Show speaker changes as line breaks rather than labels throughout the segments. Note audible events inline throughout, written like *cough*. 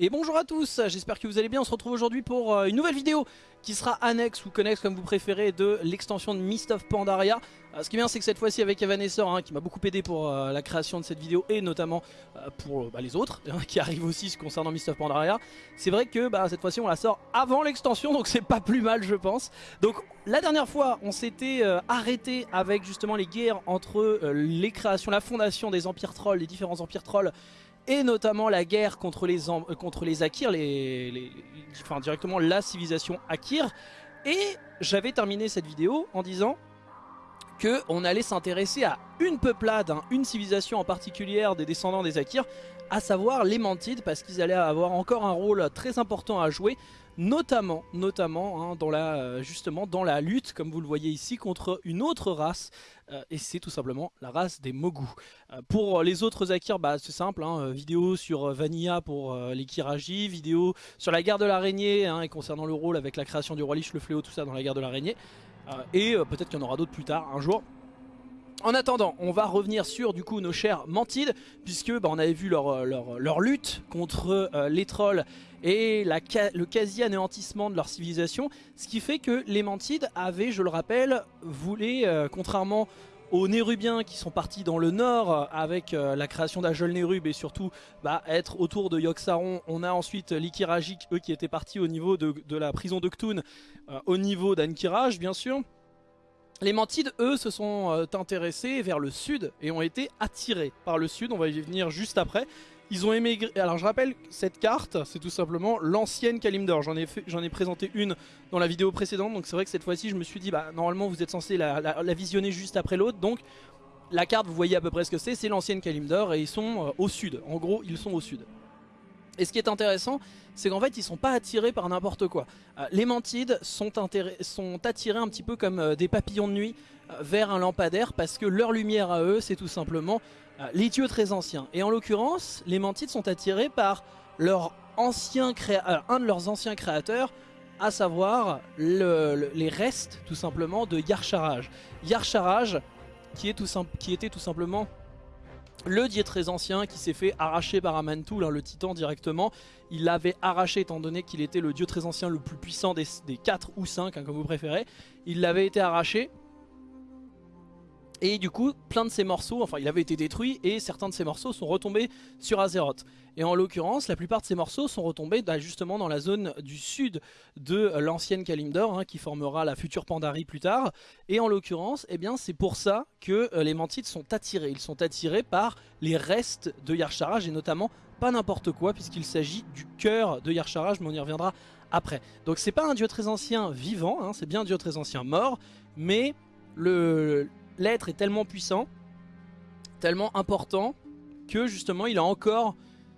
Et bonjour à tous, j'espère que vous allez bien, on se retrouve aujourd'hui pour euh, une nouvelle vidéo qui sera annexe ou connexe comme vous préférez de l'extension de Mist of Pandaria. Euh, ce qui est bien c'est que cette fois-ci avec Evanescence hein, qui m'a beaucoup aidé pour euh, la création de cette vidéo et notamment pour bah, les autres hein, *laughs* qui arrivent aussi concernant Mist of Pandaria. C'est vrai que bah, cette fois-ci on la sort avant l'extension donc c'est pas plus mal je pense. Donc la dernière fois on s'était arrêté avec justement les guerres entre les créations, la fondation des empires trolls, les différents empires trolls et notamment la guerre contre les, euh, contre les Akirs, enfin directement la civilisation Akir. Et j'avais terminé cette vidéo en disant qu'on allait s'intéresser à une peuplade, hein, une civilisation en particulier des descendants des Akirs, à savoir les Mantides, parce qu'ils allaient avoir encore un rôle très important à jouer notamment, notamment hein, dans la, euh, justement dans la lutte, comme vous le voyez ici, contre une autre race, euh, et c'est tout simplement la race des Mogu. Euh, pour les autres Akirs, bah, c'est simple, hein, vidéo sur Vanilla pour les Kiraji, vidéo sur la guerre de l'araignée, hein, et concernant le rôle avec la création du roi Lich, le fléau, tout ça dans la guerre de l'araignée, et peut-être qu'il y en aura d'autres plus tard, un jour. En attendant, on va revenir sur du coup nos chers Mantides, puisque bah, on avait vu leur, leur, lutte contre les trolls et le quasi-anéantissement de leur civilisation, ce qui fait que les Mantides avaient, je le rappelle, voulu, euh, contrairement aux Nérubiens qui sont partis dans le nord euh, avec euh, la création d'Ajol Nérub et surtout bah, être autour de Yogg-Saron. On a ensuite l'Ikirajik, eux qui étaient partis au niveau de, la prison de Ktun, au niveau d'Ankiraj bien sûr. Les Mantides, eux, se sont intéressés vers le sud et ont été attirés par le sud, on va y venir juste après. Ils ont émigré. Alors je rappelle, cette carte, c'est tout simplement l'ancienne Kalimdor. J'en ai, présenté une dans la vidéo précédente. Donc c'est vrai que cette fois-ci, je me suis dit, bah normalement vous êtes censé la, visionner juste après l'autre. Donc la carte, vous voyez à peu près ce que c'est. C'est l'ancienne Kalimdor et ils sont euh, au sud. En gros, ils sont au sud. Et ce qui est intéressant, c'est qu'en fait ils sont pas attirés par n'importe quoi. Euh, les mantides sont, sont, attirés un petit peu comme euh, des papillons de nuit vers un lampadaire parce que leur lumière à eux c'est tout simplement euh, les dieux très anciens. Et en l'occurrence, les Mantides sont attirés par leur ancien euh, un de leurs anciens créateurs, à savoir les restes tout simplement de Yarcharaj. Yarcharaj, qui, était tout simplement le dieu très ancien qui s'est fait arracher par Amantul, hein, le titan directement. Il l'avait arraché étant donné qu'il était le dieu très ancien le plus puissant des, des 4 ou 5, hein, comme vous préférez. Il l'avait été arraché et du coup, plein de ces morceaux, enfin il avait été détruit et certains de ces morceaux sont retombés sur Azeroth. Et en l'occurrence, la plupart de ces morceaux sont retombés bah, justement dans la zone du sud de l'ancienne Kalimdor, hein, qui formera la future Pandarie plus tard. Et en l'occurrence, eh bien c'est pour ça que euh, les Mantides sont attirés. Ils sont attirés par les restes de Yarcharaj et notamment pas n'importe quoi puisqu'il s'agit du cœur de Yarcharaj, mais on y reviendra après. Donc c'est pas un dieu très ancien vivant, hein, c'est bien un dieu très ancien mort, mais le l'être est tellement puissant, tellement important, que justement il a encore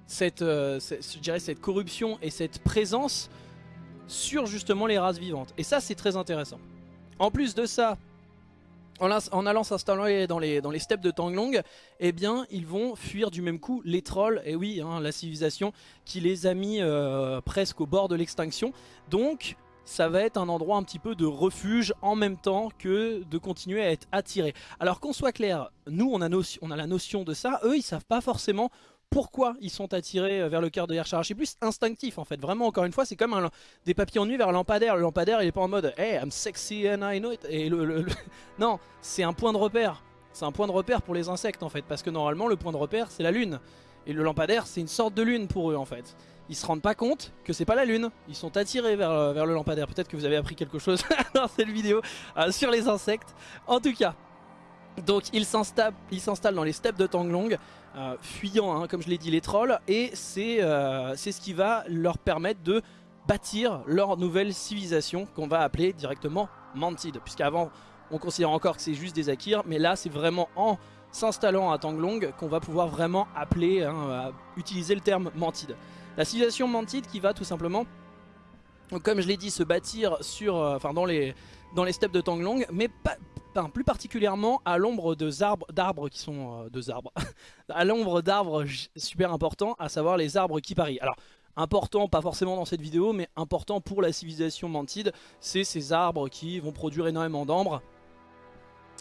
cette, euh, cette corruption et cette présence sur justement les races vivantes. Et ça c'est très intéressant. En plus de ça, en, allant s'installer dans les, dans les steppes de Tanglong, eh bien ils vont fuir du même coup les trolls, et oui, hein, la civilisation qui les a mis euh, presque au bord de l'extinction. Donc ça va être un endroit un petit peu de refuge en même temps que de continuer à être attiré. Alors qu'on soit clair, nous on a, la notion de ça, eux ils savent pas forcément pourquoi ils sont attirés vers le cœur de Yarchar. C'est plus instinctif en fait, vraiment encore une fois c'est comme un, des papiers en nuit vers un lampadaire. Le lampadaire il est pas en mode Hey I'm sexy and I know it. Et le, *laughs* Non, c'est un point de repère. C'est un point de repère pour les insectes en fait, parce que normalement le point de repère c'est la lune. Et le lampadaire c'est une sorte de lune pour eux en fait ils se rendent pas compte que c'est pas la lune. Ils sont attirés vers, euh, vers le lampadaire. Peut-être que vous avez appris quelque chose *laughs* dans cette vidéo euh, sur les insectes. En tout cas, donc ils s'installent dans les steppes de Tanglong, euh, fuyant, hein, comme je l'ai dit, les trolls. Et c'est ce qui va leur permettre de bâtir leur nouvelle civilisation qu'on va appeler directement Mantid. Puisqu'avant, on considère encore que c'est juste des Akirs. Mais là, c'est vraiment en s'installant à Tanglong qu'on va pouvoir vraiment appeler, hein, utiliser le terme Mantid. La civilisation mantide qui va tout simplement, comme je l'ai dit, se bâtir sur, euh, enfin dans les, dans les steppes de Tanglong, mais pas, plus particulièrement à l'ombre d'arbres qui sont euh, deux arbres, *laughs* à l'ombre d'arbres super importants, à savoir les arbres qui parient. Alors important, pas forcément dans cette vidéo, mais important pour la civilisation mantide, c'est ces arbres qui vont produire énormément d'ambre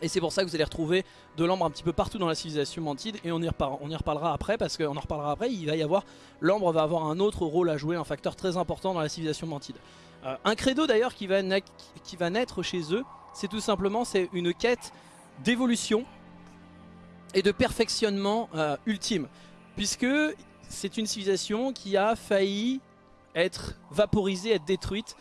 Et c'est pour ça que vous allez retrouver de l'ambre un petit peu partout dans la civilisation mantide et on y, on y reparlera après parce qu'on en reparlera après, il va y avoir, l'ambre va avoir un autre rôle à jouer, un facteur très important dans la civilisation mantide. Euh, un credo d'ailleurs qui va naître chez eux, c'est tout simplement c'est une quête d'évolution et de perfectionnement euh, ultime. Puisque c'est une civilisation qui a failli être vaporisée, être détruite.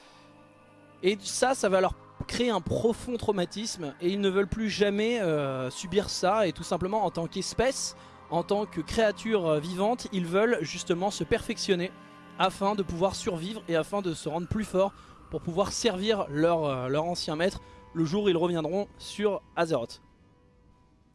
Et ça, ça va leur créer un profond traumatisme et ils ne veulent plus jamais euh, subir ça et tout simplement en tant qu'espèce, en tant que créature euh, vivante, ils veulent justement se perfectionner afin de pouvoir survivre et afin de se rendre plus fort pour pouvoir servir leur, leur ancien maître le jour où ils reviendront sur Azeroth.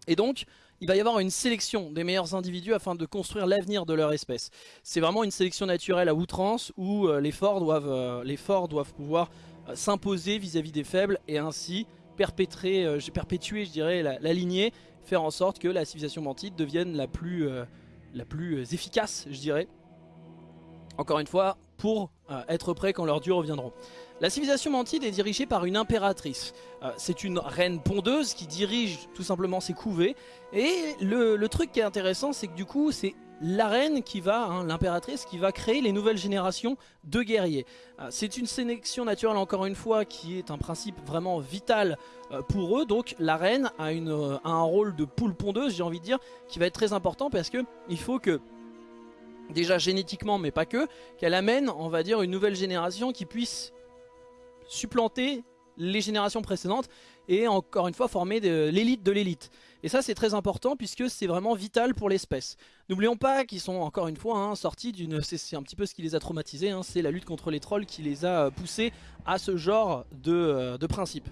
Et donc, il va y avoir une sélection des meilleurs individus afin de construire l'avenir de leur espèce. C'est vraiment une sélection naturelle à outrance où euh, les forts doivent, euh, les forts doivent pouvoir euh, s'imposer vis-à-vis des faibles et ainsi perpétrer, perpétuer je dirais, la, lignée, faire en sorte que la civilisation mantide devienne la plus, la plus efficace, je dirais. Encore une fois, pour être prêt quand leurs dieux reviendront. La civilisation mantide est dirigée par une impératrice. Euh, c'est une reine pondeuse qui dirige tout simplement ses couvées. Et le, truc qui est intéressant, c'est que du coup, c'est la reine qui va, hein, l'impératrice, qui va créer les nouvelles générations de guerriers. Euh, c'est une sélection naturelle, encore une fois, qui est un principe vraiment vital euh, pour eux. Donc la reine a, une, a un rôle de poule pondeuse, j'ai envie de dire, qui va être très important parce que il faut que déjà génétiquement mais pas que, qu'elle amène on va dire une nouvelle génération qui puisse supplanter les générations précédentes et encore une fois former l'élite de l'élite. Et ça c'est très important puisque c'est vraiment vital pour l'espèce. N'oublions pas qu'ils sont encore une fois hein, sortis d'une... C'est un petit peu ce qui les a traumatisés, hein, c'est la lutte contre les trolls qui les a poussés à ce genre de, euh, de principe.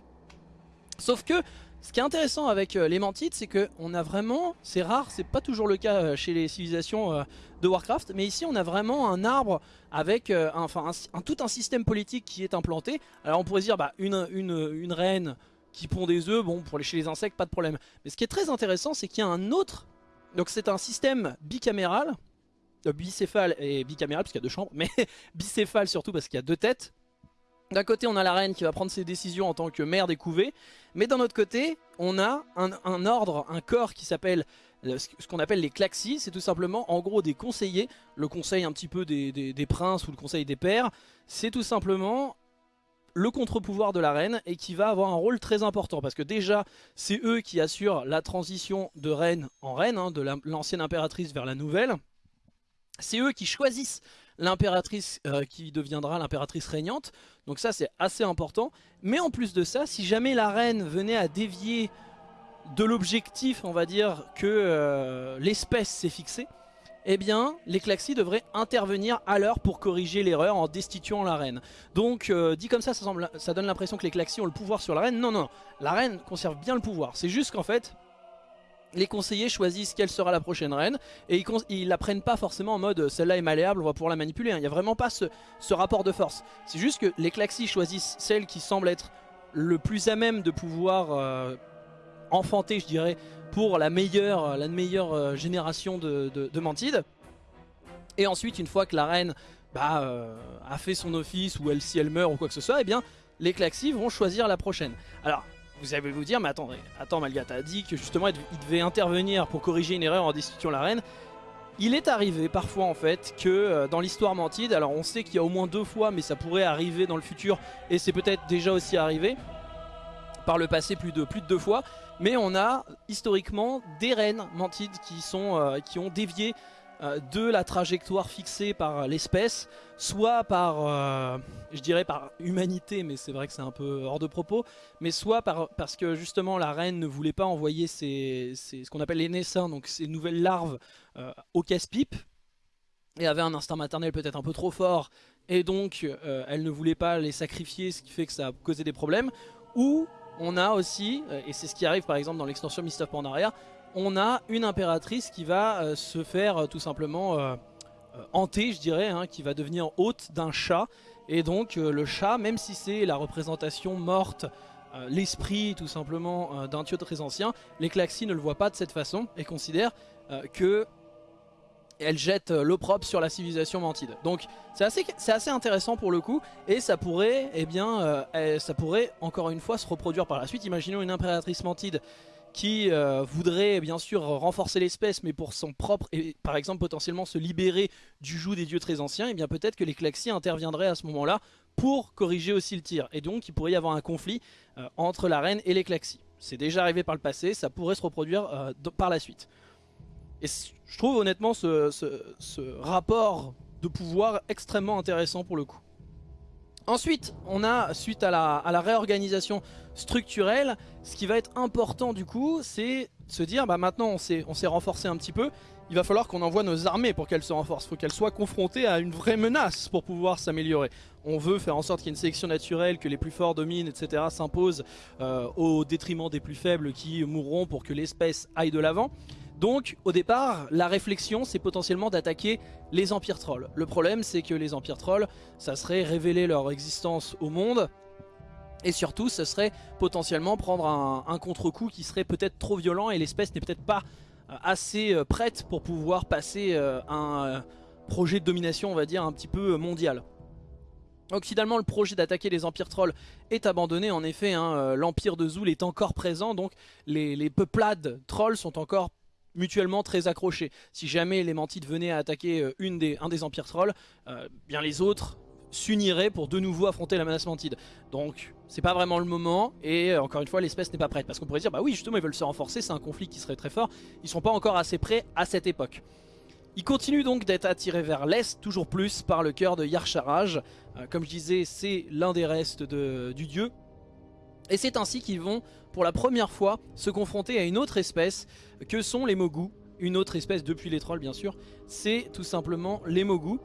Sauf que ce qui est intéressant avec euh, les mantites, c'est que on a vraiment, c'est rare, c'est pas toujours le cas euh, chez les civilisations euh, de Warcraft, mais ici on a vraiment un arbre avec enfin, un, tout un système politique qui est implanté. Alors on pourrait dire bah, une, une reine qui pond des œufs, bon pour les, chez les insectes pas de problème. Mais ce qui est très intéressant c'est qu'il y a un autre, donc c'est un système bicaméral, bicéphale et bicaméral puisqu'il y a deux chambres, mais *laughs* bicéphale surtout parce qu'il y a deux têtes. D'un côté, on a la reine qui va prendre ses décisions en tant que mère des couvées, mais d'un autre côté, on a un, ordre, un corps qui s'appelle ce qu'on appelle les claxis, c'est tout simplement en gros des conseillers, le conseil un petit peu des, princes ou le conseil des pères, c'est tout simplement le contre-pouvoir de la reine et qui va avoir un rôle très important parce que déjà c'est eux qui assurent la transition de reine en reine, hein, de l'ancienne impératrice vers la nouvelle, c'est eux qui choisissent l'impératrice euh, qui deviendra l'impératrice régnante. Donc ça c'est assez important. Mais en plus de ça, si jamais la reine venait à dévier de l'objectif, on va dire, que euh, l'espèce s'est fixée, eh bien, les Klaxis devraient intervenir à l'heure pour corriger l'erreur en destituant la reine. Donc, euh, dit comme ça, ça, donne l'impression que les Klaxis ont le pouvoir sur la reine. Non, non, non. La reine conserve bien le pouvoir. C'est juste qu'en fait, les conseillers choisissent quelle sera la prochaine reine et ils, la prennent pas forcément en mode celle-là est malléable, on va pouvoir la manipuler. Hein. Il n'y a vraiment pas ce, rapport de force. C'est juste que les Klaxis choisissent celle qui semble être le plus à même de pouvoir euh, enfanter, je dirais, pour la meilleure, la meilleure euh, génération de, de, Mantide. Et ensuite, une fois que la reine bah, euh, a fait son office ou elle, si elle meurt ou quoi que ce soit, eh bien les Klaxis vont choisir la prochaine. Alors, vous allez vous dire, mais attendez, attends Malga, t'as dit que justement il devait intervenir pour corriger une erreur en destituant la reine. Il est arrivé parfois en fait que euh, dans l'histoire Mantide, alors on sait qu'il y a au moins deux fois, mais ça pourrait arriver dans le futur, et c'est peut-être déjà aussi arrivé, par le passé plus de, plus de deux fois, mais on a historiquement des reines Mantides qui, sont, euh, qui ont dévié euh, de la trajectoire fixée par l'espèce, soit par, euh, je dirais par humanité, mais c'est vrai que c'est un peu hors de propos, mais soit par, parce que justement la reine ne voulait pas envoyer ce qu'on appelle les naissins, donc ces nouvelles larves au casse-pipe, et avait un instinct maternel peut-être un peu trop fort, et donc elle ne voulait pas les sacrifier, ce qui fait que ça a causé des problèmes, ou on a aussi, et c'est ce qui arrive par exemple dans l'extension Mist of Pandaria, on a une impératrice qui va euh, se faire euh, tout simplement euh, hanter, je dirais, hein, qui va devenir hôte d'un chat. Et donc le chat, même si c'est la représentation morte, l'esprit tout simplement d'un dieu très ancien, les Klaxis ne le voient pas de cette façon et considèrent que elle jette l'opprobre sur la civilisation mantide. Donc c'est assez, intéressant pour le coup et ça pourrait, eh bien, ça pourrait encore une fois se reproduire par la suite. Imaginons une impératrice mantide qui euh, voudrait bien sûr renforcer l'espèce mais pour son propre et par exemple potentiellement se libérer du joug des dieux très anciens et eh bien peut-être que les Klaxis interviendraient à ce moment là pour corriger aussi le tir et donc il pourrait y avoir un conflit euh, entre la reine et les Klaxis c'est déjà arrivé par le passé ça pourrait se reproduire euh, par la suite et je trouve honnêtement ce, rapport de pouvoir extrêmement intéressant pour le coup Ensuite, on a, suite à la, réorganisation structurelle, ce qui va être important du coup, c'est se dire, bah maintenant on s'est renforcé un petit peu, il va falloir qu'on envoie nos armées pour qu'elles se renforcent. Il faut qu'elles soient confrontées à une vraie menace pour pouvoir s'améliorer. On veut faire en sorte qu'il y ait une sélection naturelle, que les plus forts dominent, etc. s'imposent euh, au détriment des plus faibles qui mourront pour que l'espèce aille de l'avant. Donc au départ, la réflexion c'est potentiellement d'attaquer les empires trolls. Le problème c'est que les empires trolls, ça serait révéler leur existence au monde et surtout ce serait potentiellement prendre un, contre-coup qui serait peut-être trop violent et l'espèce n'est peut-être pas euh, assez euh, prête pour pouvoir passer euh, un projet de domination on va dire un petit peu mondial. Donc finalement le projet d'attaquer les empires trolls est abandonné en effet hein, l'empire de Zul est encore présent donc les peuplades trolls sont encore mutuellement très accrochés. Si jamais les Mantides venaient à attaquer euh, un des empires trolls, euh, bien les autres s'uniraient pour de nouveau affronter la menace Mantide. Donc c'est pas vraiment le moment et euh, encore une fois l'espèce n'est pas prête. Parce qu'on pourrait dire bah oui justement ils veulent se renforcer, c'est un conflit qui serait très fort. Ils sont pas encore assez prêts à cette époque. Ils continuent donc d'être attirés vers l'est, toujours plus par le cœur de Yarcharaj. comme je disais, c'est l'un des restes de, du dieu. Et c'est ainsi qu'ils vont pour la première fois se confronter à une autre espèce que sont les Mogus. Une autre espèce depuis les trolls bien sûr, c'est tout simplement les Mogus.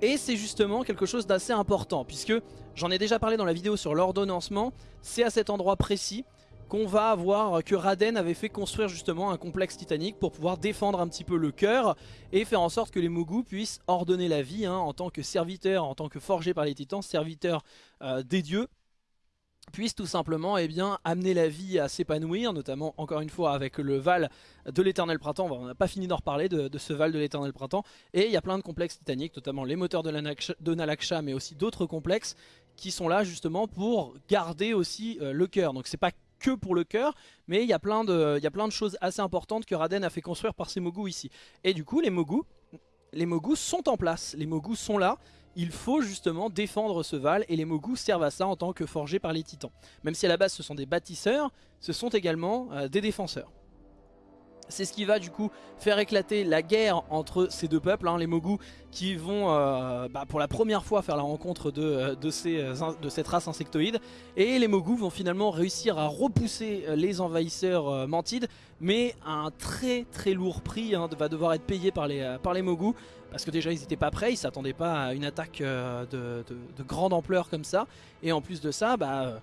Et c'est justement quelque chose d'assez important puisque j'en ai déjà parlé dans la vidéo sur l'ordonnancement, c'est à cet endroit précis qu'on va avoir que Raden avait fait construire justement un complexe titanique pour pouvoir défendre un petit peu le cœur et faire en sorte que les Mogus puissent ordonner la vie hein, en tant que serviteurs, en tant que forgés par les titans, serviteurs euh, des dieux puisse tout simplement eh amener la vie à s'épanouir, notamment encore une fois avec le Val de l'éternel printemps, on n'a pas fini d'en reparler de, ce Val de l'éternel printemps, et il y a plein de complexes titaniques, notamment les moteurs de, Nalaksha, mais aussi d'autres complexes qui sont là justement pour garder aussi euh, le cœur, donc c'est pas que pour le cœur, mais il y, a plein de, de choses assez importantes que Raden a fait construire par ses Mogus ici. Et du coup les Mogus, les Mogus sont en place, les Mogus sont là, il faut justement défendre ce Val et les Mogus servent à ça en tant que forgés par les titans. Même si à la base ce sont des bâtisseurs, ce sont également euh, des défenseurs. C'est ce qui va du coup faire éclater la guerre entre ces deux peuples, hein, les Mogus qui vont euh, bah, pour la première fois faire la rencontre de, euh, de, cette race insectoïde. Et les Mogus vont finalement réussir à repousser les envahisseurs mantides, mais à un très très lourd prix hein, va devoir être payé par les, par. Parce que déjà ils n'étaient pas prêts, ils s'attendaient pas à une attaque euh, de, grande ampleur comme ça. Et en plus de ça, bah, euh,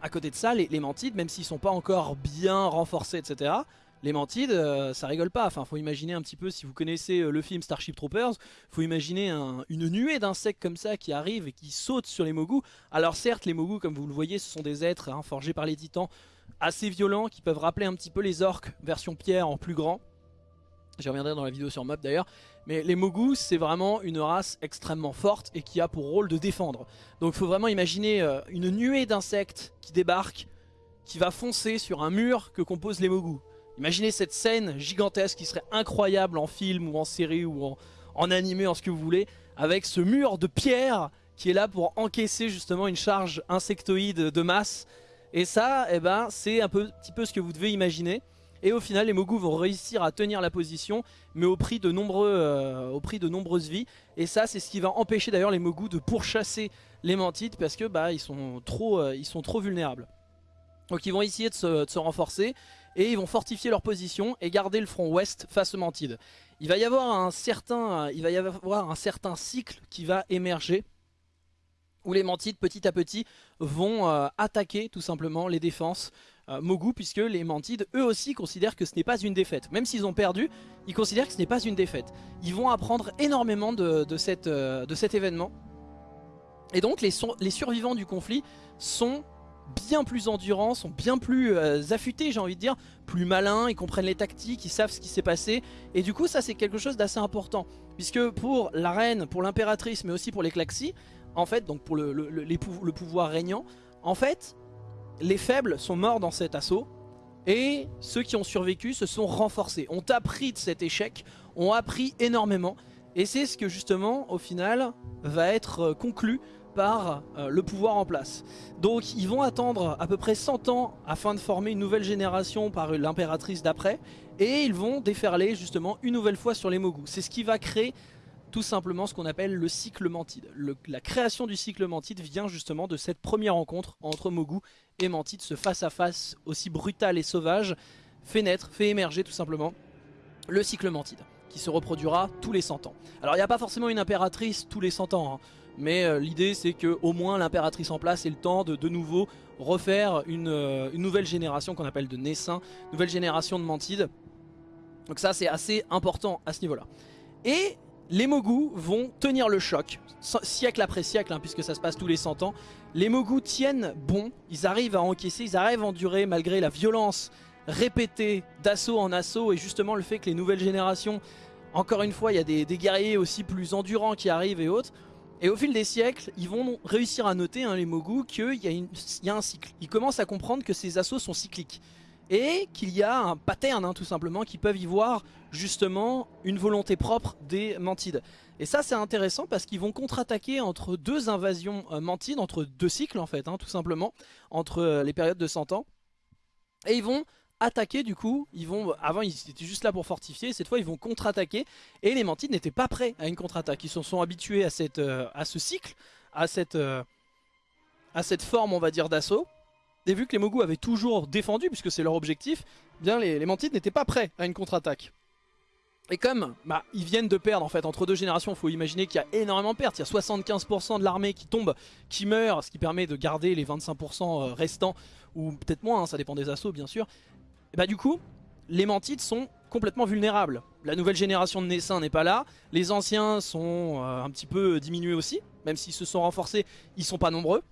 à côté de ça, les, Mantides, même s'ils sont pas encore bien renforcés, etc., les Mantides, euh, ça rigole pas. Enfin, faut imaginer un petit peu, si vous connaissez le film Starship Troopers, faut imaginer une nuée d'insectes comme ça qui arrivent et qui sautent sur les Mogus. Alors certes, les Mogus, comme vous le voyez, ce sont des êtres hein, forgés par les titans, assez violents, qui peuvent rappeler un petit peu les orques version pierre en plus grand. J'y reviendrai dans la vidéo sur Mob d'ailleurs. Mais les Mogus, c'est vraiment une race extrêmement forte et qui a pour rôle de défendre. Donc faut vraiment imaginer euh, une nuée d'insectes qui débarquent, qui va foncer sur un mur que composent les Mogus. Imaginez cette scène gigantesque qui serait incroyable en film ou en série ou en, en animé, en ce que vous voulez, avec ce mur de pierre qui est là pour encaisser justement une charge insectoïde de masse. Et ça, eh ben, c'est un petit peu ce que vous devez imaginer. Et au final, les Mogus vont réussir à tenir la position, mais au prix de, nombreux, euh, au prix de nombreuses vies. Et ça, c'est ce qui va empêcher d'ailleurs les Mogus de pourchasser les Mantides, parce que bah, ils, sont trop, euh, ils sont trop vulnérables. Donc ils vont essayer de se, renforcer, et ils vont fortifier leur position et garder le front ouest face aux Mantides. Il va y avoir un certain, cycle qui va émerger où les Mantides petit à petit vont euh, attaquer tout simplement les défenses euh, Mogu puisque les Mantides eux aussi considèrent que ce n'est pas une défaite. Même s'ils ont perdu, ils considèrent que ce n'est pas une défaite. Ils vont apprendre énormément de, euh, cet événement. Et donc les, survivants du conflit sont bien plus endurants, sont bien plus euh, affûtés j'ai envie de dire, plus malins, ils comprennent les tactiques, ils savent ce qui s'est passé. Et du coup ça c'est quelque chose d'assez important. Puisque pour la reine, pour l'impératrice mais aussi pour les Klaxis, en fait donc pour le, le pouvoir régnant, en fait les faibles sont morts dans cet assaut. Et ceux qui ont survécu se sont renforcés, ont appris de cet échec, ont appris énormément. Et c'est ce que justement au final va être euh, conclu euh, le pouvoir en place. Donc ils vont attendre à peu près 100 ans afin de former une nouvelle génération par l'impératrice d'après et ils vont déferler justement une nouvelle fois sur les Mogu. C'est ce qui va créer tout simplement ce qu'on appelle le cycle Mantide. la création du cycle Mantide vient justement de cette première rencontre entre Mogu et Mantide, ce face à face aussi brutal et sauvage fait naître, fait émerger tout simplement le cycle Mantide qui se reproduira tous les 100 ans. Alors il n'y a pas forcément une impératrice tous les 100 ans, hein. Mais euh, l'idée c'est que au moins l'impératrice en place ait le temps de de nouveau refaire une, euh, nouvelle génération qu'on appelle de Naissins, nouvelle génération de Mantides. Donc ça c'est assez important à ce niveau là. Et les Mogu vont tenir le choc, siècle après siècle, hein, puisque ça se passe tous les 100 ans. Les Mogu tiennent bon, ils arrivent à encaisser, ils arrivent à endurer malgré la violence répétée d'assaut en assaut et justement le fait que les nouvelles générations, encore une fois, il y a des, des guerriers aussi plus endurants qui arrivent et autres. Et au fil des siècles, ils vont réussir à noter, hein, les Mogu, qu'il y, a un cycle. Ils commencent à comprendre que ces assauts sont cycliques. Et qu'il y a un pattern, hein, tout simplement, qui peuvent y voir justement une volonté propre des Mantides. Et ça c'est intéressant parce qu'ils vont contre-attaquer entre deux invasions euh, Mantides, entre deux cycles en fait, hein, tout simplement, entre euh, les périodes de 100 ans. Et ils vont attaquer du coup, ils vont avant ils étaient juste là pour fortifier, cette fois ils vont contre-attaquer et les Mantides n'étaient pas prêts à une contre-attaque, ils se sont habitués à, cette, euh, à ce cycle, à cette, euh, à cette forme on va dire d'assaut et vu que les Mogu avaient toujours défendu puisque c'est leur objectif, eh bien les, les Mantides n'étaient pas prêts à une contre-attaque. Et comme bah, ils viennent de perdre en fait entre deux générations, il faut imaginer qu'il y a énormément de pertes. Il y a 75% de l'armée qui tombe, qui meurt, ce qui permet de garder les 25% euh, restants, ou peut-être moins, hein, ça dépend des assauts bien sûr. Et bah du coup, les mantides sont complètement vulnérables. La nouvelle génération de naissins n'est pas là, les anciens sont euh, un petit peu diminués aussi, même s'ils se sont renforcés, ils sont pas nombreux.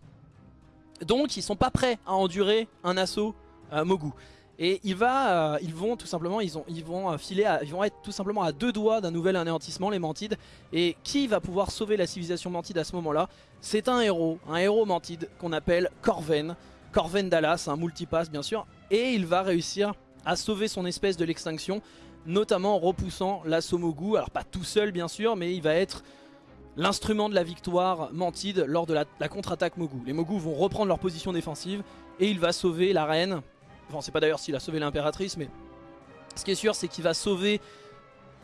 Donc ils sont pas prêts à endurer un assaut euh, Mogu. Et euh, ils vont tout simplement, ils vont filer, ils vont être tout simplement à deux doigts d'un nouvel anéantissement, les Mantides. Et qui va pouvoir sauver la civilisation Mantide à ce moment-là? C'est un héros, un héros Mantide qu'on appelle Corven. Corven Dallas, un multipass bien sûr, et il va réussir à sauver son espèce de l'extinction, notamment en repoussant la Somogu, alors pas tout seul bien sûr, mais il va être l'instrument de la victoire Mantide lors de la, contre-attaque Mogu. Les Mogu vont reprendre leur position défensive et il va sauver la reine, enfin c'est pas d'ailleurs s'il a sauvé l'impératrice, mais ce qui est sûr c'est qu'il va sauver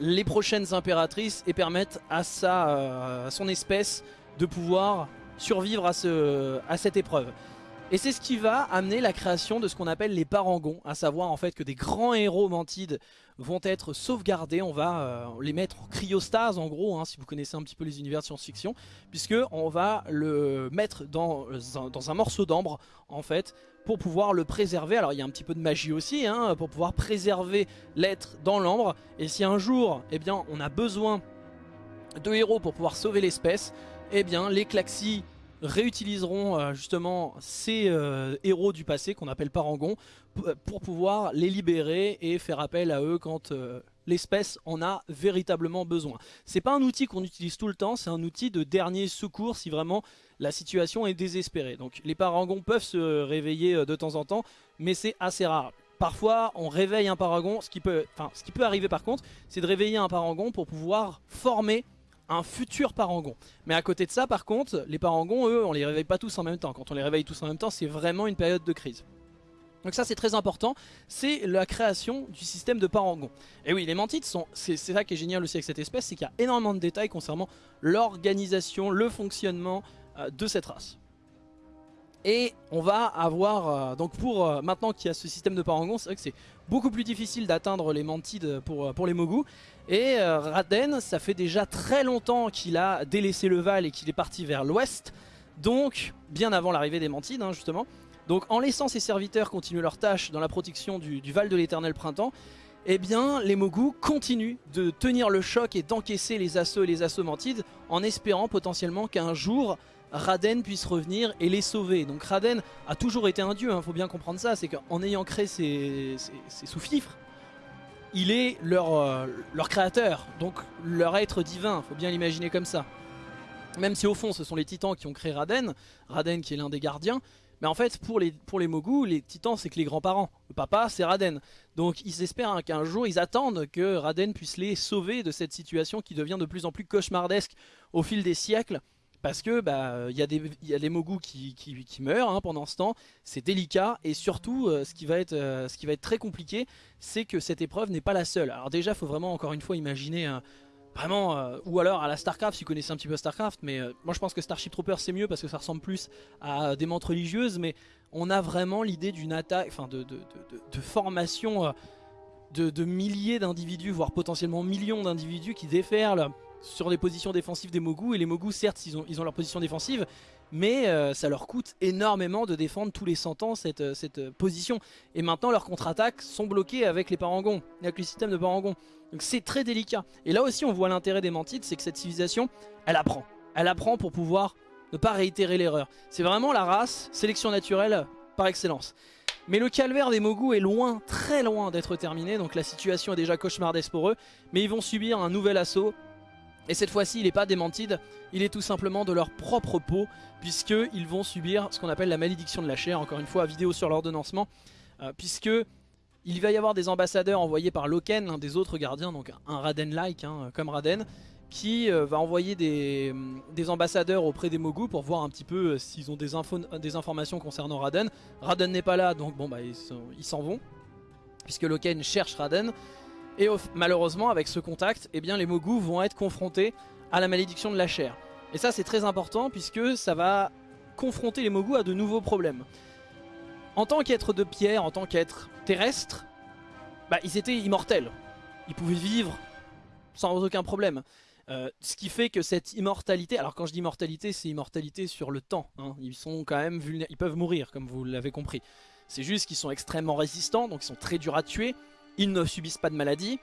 les prochaines impératrices et permettre à, sa, euh, son espèce de pouvoir survivre à cette épreuve. Et c'est ce qui va amener la création de ce qu'on appelle les parangons, à savoir en fait que des grands héros mantides vont être sauvegardés, on va euh, les mettre en cryostase en gros, hein, si vous connaissez un petit peu les univers de science-fiction, puisque on va le mettre dans, dans un morceau d'ambre en fait, pour pouvoir le préserver. Alors il y a un petit peu de magie aussi, hein, pour pouvoir préserver l'être dans l'ambre, et si un jour, eh bien, on a besoin de héros pour pouvoir sauver l'espèce, eh bien les Klaxis réutiliseront euh, justement ces euh, héros du passé qu'on appelle parangons euh, pour pouvoir les libérer et faire appel à eux quand l'espèce en a véritablement besoin. C'est pas un outil qu'on utilise tout le temps, c'est un outil de dernier secours si vraiment la situation est désespérée. Donc les parangons peuvent se réveiller de temps en temps, mais c'est assez rare. Parfois on réveille un paragon, ce qui peut, enfin, ce qui peut arriver par contre, c'est de réveiller un paragon pour pouvoir former un futur parangon. Mais à côté de ça, par contre, les parangons, eux, on les réveille pas tous en même temps. Quand on les réveille tous en même temps, c'est vraiment une période de crise. Donc ça c'est très important, c'est la création du système de parangons. Et oui, les mantites sont, c'est ça qui est génial aussi avec cette espèce, c'est qu'il y a énormément de détails concernant l'organisation, le fonctionnement euh, de cette race. Et on va avoir, euh, donc pour euh, maintenant qu'il y a ce système de parangons, c'est vrai que c'est beaucoup plus difficile d'atteindre les mantides pour, euh, pour les Mogu. Et Raden, ça fait déjà très longtemps qu'il a délaissé le Val et qu'il est parti vers l'ouest. Donc, bien avant l'arrivée des mantides, hein, justement. Donc en laissant ses serviteurs continuer leurs tâches dans la protection du, Val de l'éternel printemps, eh bien les Mogu continuent de tenir le choc et d'encaisser les assauts et les assauts mantides en espérant potentiellement qu'un jour Raden puisse revenir et les sauver. Donc Raden a toujours été un dieu, il hein, faut bien comprendre ça, c'est qu'en ayant créé ces, sous-fifres, il est leur, euh, leur créateur, donc leur être divin, faut bien l'imaginer comme ça. Même si au fond ce sont les titans qui ont créé Raden, Raden qui est l'un des gardiens, mais en fait, pour les, pour les les titans, c'est que les grands-parents. Le papa, c'est Raden. Donc ils espèrent qu'un jour, ils attendent que Raden puisse les sauver de cette situation qui devient de plus en plus cauchemardesque au fil des siècles. Parce que bah il y, a des, y a des Mogu qui, qui, meurent hein, pendant ce temps, c'est délicat et surtout euh, ce, qui va être, euh, ce qui va être très compliqué c'est que cette épreuve n'est pas la seule. Alors déjà faut vraiment encore une fois imaginer Vraiment, euh, ou alors à la Starcraft, si vous connaissez un petit peu Starcraft, mais moi je pense que Starship Troopers c'est mieux parce que ça ressemble plus à des montres religieuses, mais on a vraiment l'idée d'une attaque, enfin de, de, formation euh, de, milliers d'individus, voire potentiellement millions d'individus qui déferlent sur les positions défensives des Mogu, et les Mogu certes ils ont, ils leur position défensive, mais ça leur coûte énormément de défendre tous les 100 ans cette, cette position. Et maintenant leurs contre-attaques sont bloquées avec les parangons, avec le système de parangons. Donc c'est très délicat. Et là aussi on voit l'intérêt des mantides, c'est que cette civilisation, elle apprend. Elle apprend pour pouvoir ne pas réitérer l'erreur. C'est vraiment la race, sélection naturelle par excellence. Mais le calvaire des Mogu est loin, très loin d'être terminé, donc la situation est déjà cauchemardesque pour eux. Mais ils vont subir un nouvel assaut, et cette fois-ci il n'est pas des mantides, il est tout simplement de leur propre peau, puisqu'ils vont subir ce qu'on appelle la malédiction de la chair, encore une fois, vidéo sur l'ordonnancement, euh, puisque il va y avoir des ambassadeurs envoyés par Loken, l'un des autres gardiens, donc un Raden-like, hein, comme Raden, qui euh, va envoyer des, ambassadeurs auprès des Mogu pour voir un petit peu euh, s'ils ont des, des, informations concernant Raden. Raden n'est pas là, donc bon bah ils s'en vont, puisque Loken cherche Raden. Et malheureusement, avec ce contact, eh les Mogu vont être confrontés à la malédiction de la chair. Et ça c'est très important, puisque ça va confronter les Mogu à de nouveaux problèmes. En tant qu'être de pierre, en tant qu'être terrestre, bah, ils étaient immortels. Ils pouvaient vivre sans aucun problème. Euh, ce qui fait que cette immortalité, alors quand je dis immortalité, c'est immortalité sur le temps. Hein. Ils sont quand même vulnérables, ils peuvent mourir comme vous l'avez compris. C'est juste qu'ils sont extrêmement résistants, donc ils sont très durs à tuer. Ils ne subissent pas de maladie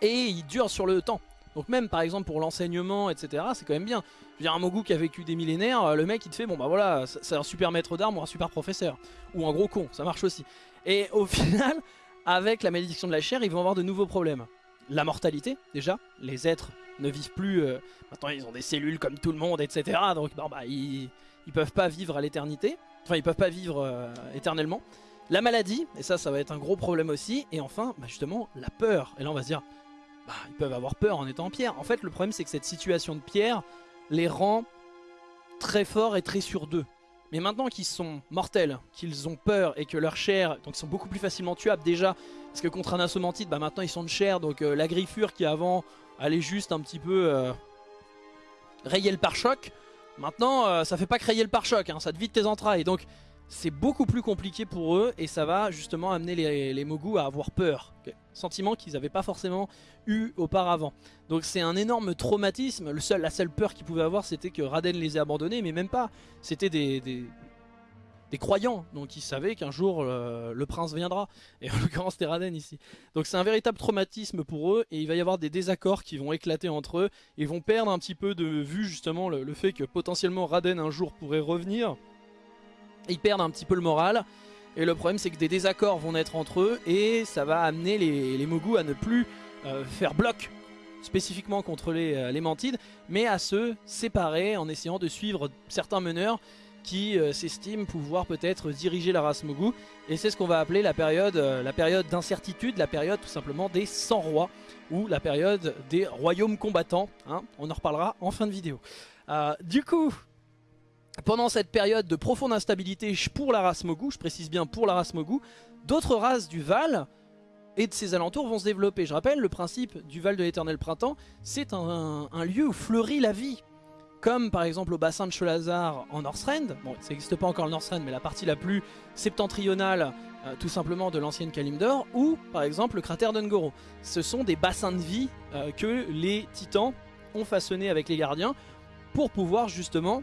et ils durent sur le temps. Donc même par exemple pour l'enseignement, etc., c'est quand même bien. Je veux dire, un Mogu qui a vécu des millénaires, euh, le mec il te fait, bon bah voilà, c'est un super maître d'armes ou un super professeur. Ou un gros con, ça marche aussi. Et au *laughs* final, avec la malédiction de la chair, ils vont avoir de nouveaux problèmes. La mortalité, déjà, les êtres ne vivent plus, euh, maintenant ils ont des cellules comme tout le monde, etc. Donc bah, ils, ils peuvent pas vivre à l'éternité, enfin ils peuvent pas vivre euh, éternellement. La maladie, et ça ça va être un gros problème aussi, et enfin bah, justement la peur. Et là on va se dire, bah, ils peuvent avoir peur en étant pierre. En fait, le problème, c'est que cette situation de pierre les rend très forts et très sûrs d'eux. Mais maintenant qu'ils sont mortels, qu'ils ont peur et que leur chair, donc ils sont beaucoup plus facilement tuables déjà, parce que contre un assommantite, bah maintenant ils sont de chair, donc euh, la griffure qui avant allait juste un petit peu euh, rayer le pare-choc, maintenant euh, ça fait pas crayer le pare-choc, hein, ça te vide tes entrailles. Donc c'est beaucoup plus compliqué pour eux et ça va justement amener les, les Mogu à avoir peur. Sentiment qu'ils n'avaient pas forcément eu auparavant. Donc c'est un énorme traumatisme. La seule peur qu'ils pouvaient avoir c'était que Raden les ait abandonnés, mais même pas. C'était des, croyants, donc ils savaient qu'un jour euh, le prince viendra. Et en *laughs* l'occurrence c'était Raden ici. Donc c'est un véritable traumatisme pour eux et il va y avoir des désaccords qui vont éclater entre eux. Ils vont perdre un petit peu de vue justement le, le fait que potentiellement Raden un jour pourrait revenir ils perdent un petit peu le moral. Et le problème c'est que des désaccords vont naître entre eux et ça va amener les, les Mogu à ne plus euh, faire bloc spécifiquement contre les, euh, les, Mantides, mais à se séparer en essayant de suivre certains meneurs qui euh, s'estiment pouvoir peut-être diriger la race Mogu. Et c'est ce qu'on va appeler la période, la période d'incertitude, la période tout simplement des 100 rois, ou la période des royaumes combattants. Hein. On en reparlera en fin de vidéo. du coup, pendant cette période de profonde instabilité pour la race Mogu, je précise bien pour la race Mogu, d'autres races du Val et de ses alentours vont se développer. Je rappelle, le principe du Val de l'éternel printemps, c'est un, lieu où fleurit la vie. Comme par exemple au bassin de Cholazar en Northrend, bon ça n'existe pas encore le Northrend mais la partie la plus septentrionale euh, tout simplement de l'ancienne Kalimdor, ou par exemple le cratère d'Ungoro. Ce sont des bassins de vie euh, que les titans ont façonnés avec les gardiens pour pouvoir justement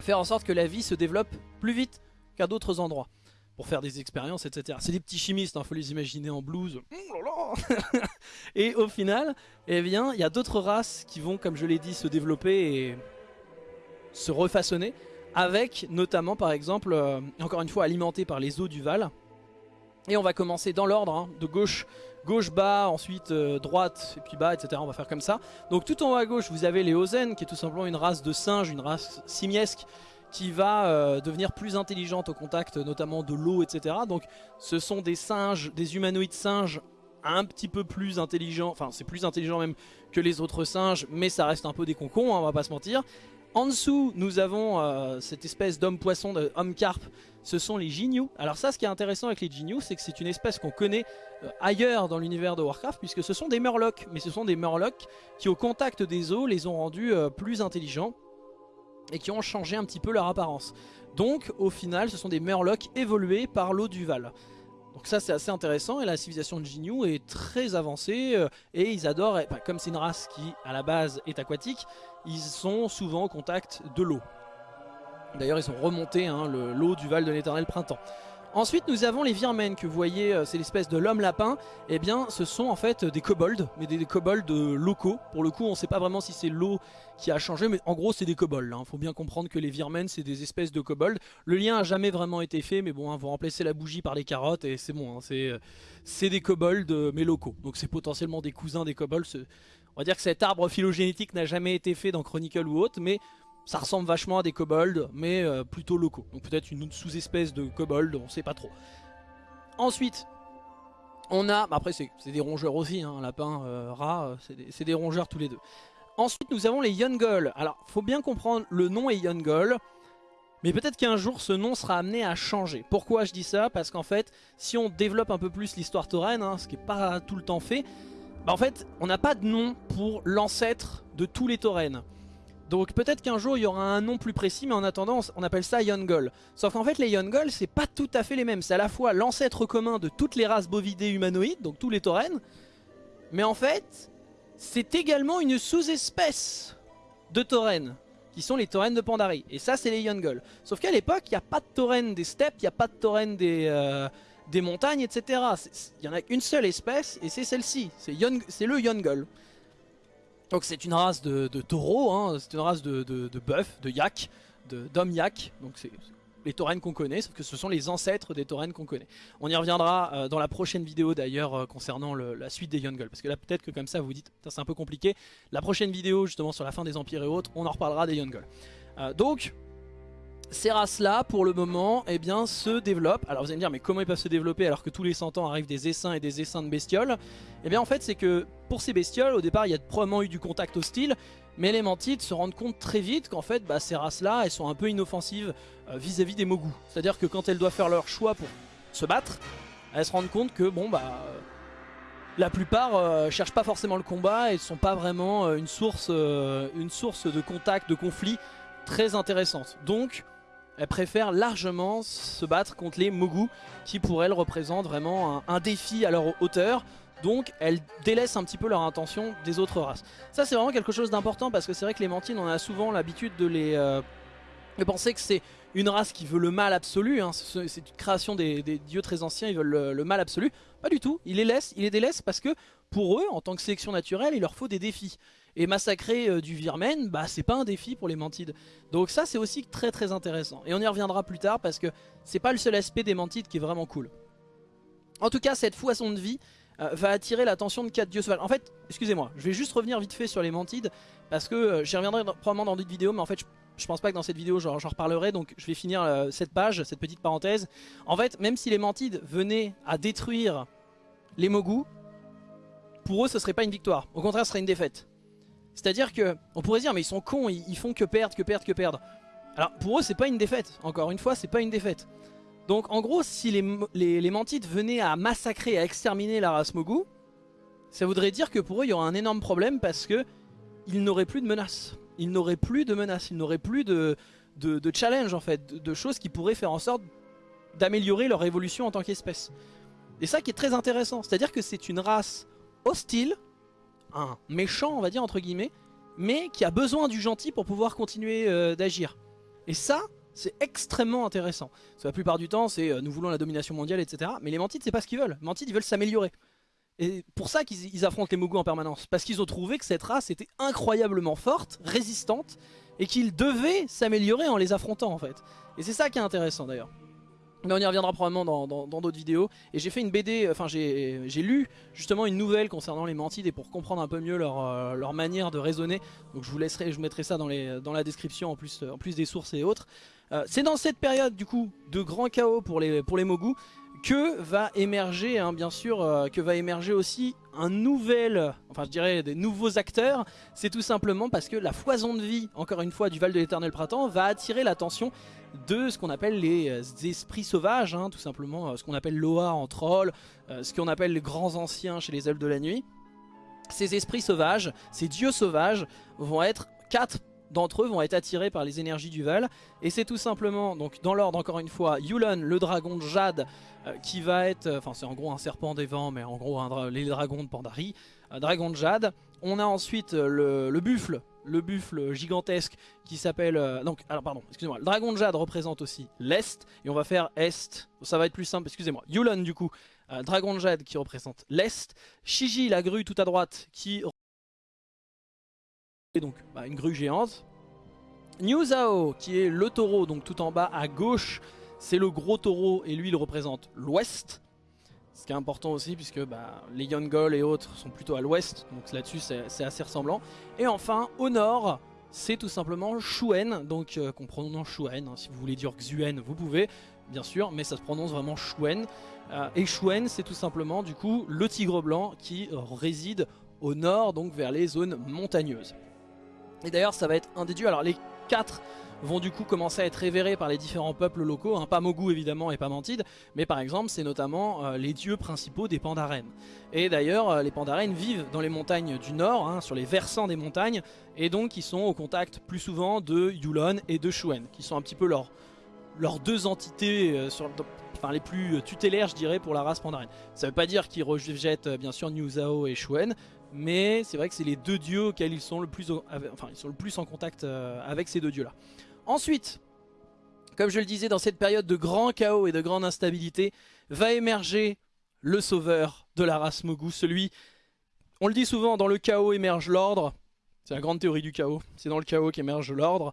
faire en sorte que la vie se développe plus vite qu'à d'autres endroits pour faire des expériences, etc. C'est des petits chimistes, il hein, faut les imaginer en blues. *laughs* et au final, eh bien, il y a d'autres races qui vont, comme je l'ai dit, se développer et se refaçonner avec notamment par exemple, euh, encore une fois alimenté par les eaux du Val. Et on va commencer dans l'ordre, hein, de gauche, gauche bas, ensuite euh, droite et puis bas, etc. On va faire comme ça. Donc tout en haut à gauche, vous avez les Ozen, qui est tout simplement une race de singes, une race simiesque, qui va euh, devenir plus intelligente au contact notamment de l'eau, etc. Donc ce sont des singes, des humanoïdes singes un petit peu plus intelligents, enfin c'est plus intelligent même que les autres singes, mais ça reste un peu des concons, hein, on va pas se mentir. En dessous, nous avons euh, cette espèce d'homme-poisson, homme-carpe, ce sont les Jinyu. Alors ça, ce qui est intéressant avec les Jinyu, c'est que c'est une espèce qu'on connaît euh, ailleurs dans l'univers de Warcraft, puisque ce sont des Murlocs, mais ce sont des Murlocs qui au contact des eaux les ont rendus euh, plus intelligents et qui ont changé un petit peu leur apparence. Donc au final, ce sont des Murlocs évolués par l'eau du Val. Donc ça c'est assez intéressant et la civilisation de Jinyu est très avancée et ils adorent, comme c'est une race qui à la base est aquatique, ils sont souvent au contact de l'eau. D'ailleurs ils ont remonté hein, l'eau du Val de l'éternel printemps. Ensuite nous avons les Virmen que vous voyez, euh, c'est l'espèce de l'homme lapin. Eh bien ce sont en fait des kobolds, mais des, kobolds locaux. Pour le coup on ne sait pas vraiment si c'est l'eau qui a changé, mais en gros c'est des kobolds. Il hein. faut bien comprendre que les Virmen c'est des espèces de kobolds. Le lien a jamais vraiment été fait, mais bon, hein, vous remplacez la bougie par les carottes et c'est bon. Hein. Euh, c'est des kobolds euh, mais locaux. Donc c'est potentiellement des cousins des kobolds. On va dire que cet arbre phylogénétique n'a jamais été fait dans Chronicle ou autre, mais ça ressemble vachement à des kobolds, mais euh, plutôt locaux. Donc peut-être une sous-espèce de kobold, on sait pas trop. Ensuite, on a... Bah après c'est des rongeurs aussi, hein, lapin, euh, rat, euh, c'est des, rongeurs tous les deux. Ensuite nous avons les Yungol. Alors faut bien comprendre, le nom est Yungol. Mais peut-être qu'un jour ce nom sera amené à changer. Pourquoi je dis ça? Parce qu'en fait, si on développe un peu plus l'histoire tauren, hein, ce qui n'est pas tout le temps fait, bah en fait, on n'a pas de nom pour l'ancêtre de tous les taurennes. Donc peut-être qu'un jour il y aura un nom plus précis, mais en attendant on appelle ça Yongol. Sauf qu'en fait les Yongol c'est pas tout à fait les mêmes. C'est à la fois l'ancêtre commun de toutes les races bovidées humanoïdes, donc tous les taurennes. Mais en fait, c'est également une sous-espèce de taurennes, qui sont les taurennes de Pandarie. Et ça c'est les Yongol. Sauf qu'à l'époque il n'y a pas de taurennes des steppes, il n'y a pas de taurennes des... Euh, des montagnes, etc. Il y en a qu'une seule espèce et c'est celle-ci, c'est le Yongol. Donc c'est une race de, taureaux, hein. c'est une race de, de, de bœuf, de yak, d'homme yak. Donc c'est les taurennes qu'on connaît, sauf que ce sont les ancêtres des taurennes qu'on connaît. On y reviendra euh, dans la prochaine vidéo d'ailleurs euh, concernant la suite des Yungol. Parce que là peut-être que comme ça vous dites, c'est un peu compliqué. La prochaine vidéo justement sur la fin des empires et autres, on en reparlera des Yungol. Euh, donc ces races-là, pour le moment, eh bien, se développent. Alors vous allez me dire, mais comment ils peuvent se développer alors que tous les 100 ans arrivent des essaims et des essaims de bestioles? Eh bien en fait, c'est que pour ces bestioles, au départ, il y a probablement eu du contact hostile, mais les mantides se rendent compte très vite qu'en fait, bah, ces races-là, elles sont un peu inoffensives euh, vis-à-vis des mogus. C'est-à-dire que quand elles doivent faire leur choix pour se battre, elles se rendent compte que, bon, bah... la plupart euh, cherchent pas forcément le combat et ne sont pas vraiment euh, une, source, une source de contact, de conflit très intéressante. Donc elle préfère largement se battre contre les Mogu qui pour elle représentent vraiment un, défi à leur hauteur. Donc elles délaissent un petit peu leur intention des autres races. Ça c'est vraiment quelque chose d'important parce que c'est vrai que les on a souvent l'habitude de les... Euh, de penser que c'est une race qui veut le mal absolu, hein. c'est une création des, dieux très anciens, ils veulent le, mal absolu. Pas du tout, ils les laissent, ils les délaissent parce que pour eux, en tant que sélection naturelle, il leur faut des défis. Et massacrer euh, du virmen, bah c'est pas un défi pour les mantides. Donc ça c'est aussi très très intéressant. Et on y reviendra plus tard parce que c'est pas le seul aspect des mantides qui est vraiment cool. En tout cas cette foison de vie euh, va attirer l'attention de quatre dieux sauvages. En fait, excusez-moi, je vais juste revenir vite fait sur les mantides parce que euh, j'y reviendrai probablement dans d'autres vidéos mais en fait je, pense pas que dans cette vidéo j'en reparlerai donc je vais finir cette page, cette petite parenthèse. En fait, même si les mantides venaient à détruire les mogus, pour eux ce serait pas une victoire, au contraire ce serait une défaite. C'est-à-dire que, on pourrait dire, mais ils sont cons, ils, font que perdre, que perdre, que perdre. Alors pour eux, c'est pas une défaite. Encore une fois, c'est pas une défaite. Donc en gros, si les, les, Mantites venaient à massacrer, à exterminer la race Mogu, ça voudrait dire que pour eux, il y aura un énorme problème parce que ils n'auraient plus de menaces. Ils n'auraient plus de menaces, ils n'auraient plus de, de, challenge en fait, de, choses qui pourraient faire en sorte d'améliorer leur évolution en tant qu'espèce. Et ça qui est très intéressant, c'est-à-dire que c'est une race hostile un méchant, on va dire, entre guillemets, mais qui a besoin du gentil pour pouvoir continuer euh, d'agir. Et ça, c'est extrêmement intéressant. la plupart du temps, c'est euh, nous voulons la domination mondiale, etc. Mais les Mantides, c'est pas ce qu'ils veulent. Les Mantides, ils veulent s'améliorer. Et pour ça qu'ils affrontent les Mogu en permanence. Parce qu'ils ont trouvé que cette race était incroyablement forte, résistante, et qu'ils devaient s'améliorer en les affrontant en fait. Et c'est ça qui est intéressant d'ailleurs. Mais on y reviendra probablement dans d'autres vidéos. Et j'ai fait une BD, enfin j'ai lu justement une nouvelle concernant les mantides et pour comprendre un peu mieux leur, euh, leur manière de raisonner. Donc je vous laisserai, je mettrai ça dans, la description en plus, des sources et autres. Euh, c'est dans cette période du coup de grand chaos pour les, pour les Mogu que va émerger, hein, bien sûr, euh, que va émerger aussi un nouvel, enfin je dirais des nouveaux acteurs. C'est tout simplement parce que la foison de vie, encore une fois, du Val de l'Éternel Printemps va attirer l'attention de ce qu'on appelle les euh, esprits sauvages, hein, tout simplement euh, ce qu'on appelle Loa en troll, ce qu'on appelle les grands anciens chez les elfes de la nuit. Ces esprits sauvages, ces dieux sauvages vont être quatre d'entre eux vont être attirés par les énergies du Val. Et c'est tout simplement, donc dans l'ordre encore une fois, Yulan, le dragon de Jade, euh, qui va être, euh, enfin c'est en gros un serpent des vents, mais en gros les dragons de Pandari, un dragon de Jade. On a ensuite euh, le, buffle, le buffle gigantesque qui s'appelle... donc, alors pardon, excusez-moi, le dragon de Jade représente aussi l'Est, et on va faire Est, ça va être plus simple, excusez-moi. Yulan du coup, dragon de Jade qui représente l'Est, Shiji la grue tout à droite qui donc bah, une grue géante. New Zhao qui est le taureau, donc tout en bas à gauche, c'est le gros taureau et lui il représente l'ouest. Ce qui est important aussi puisque bah, les Yongol et autres sont plutôt à l'ouest, donc là-dessus c'est assez ressemblant. Et enfin au nord, c'est tout simplement Shuen, donc euh, qu'on prononce Shuen, hein. si vous voulez dire Xuen vous pouvez, bien sûr, mais ça se prononce vraiment Shuen. Euh, et Shuen c'est tout simplement du coup le tigre blanc qui réside au nord, donc vers les zones montagneuses. Et d'ailleurs ça va être un des dieux, alors les quatre vont du coup commencer à être révérés par les différents peuples locaux, hein, pas Mogu évidemment et pas Mantide, mais par exemple c'est notamment euh, les dieux principaux des Pandaren. Et d'ailleurs euh, les Pandaren vivent dans les montagnes du nord, hein, sur les versants des montagnes, et donc ils sont au contact plus souvent de Yulon et de Shuen, qui sont un petit peu leurs deux entités euh, les plus tutélaires je dirais pour la race Pandaren. Ça veut pas dire qu'ils rejettent bien sûr New et Shuen, mais c'est vrai que c'est les deux dieux auxquels ils sont le plus, en contact euh, avec ces deux dieux là. Ensuite, comme je le disais dans cette période de grand chaos et de grande instabilité, va émerger le sauveur de la race Mogu, celui, on le dit souvent, dans le chaos émerge l'ordre, c'est la grande théorie du chaos, c'est dans le chaos qu'émerge l'ordre,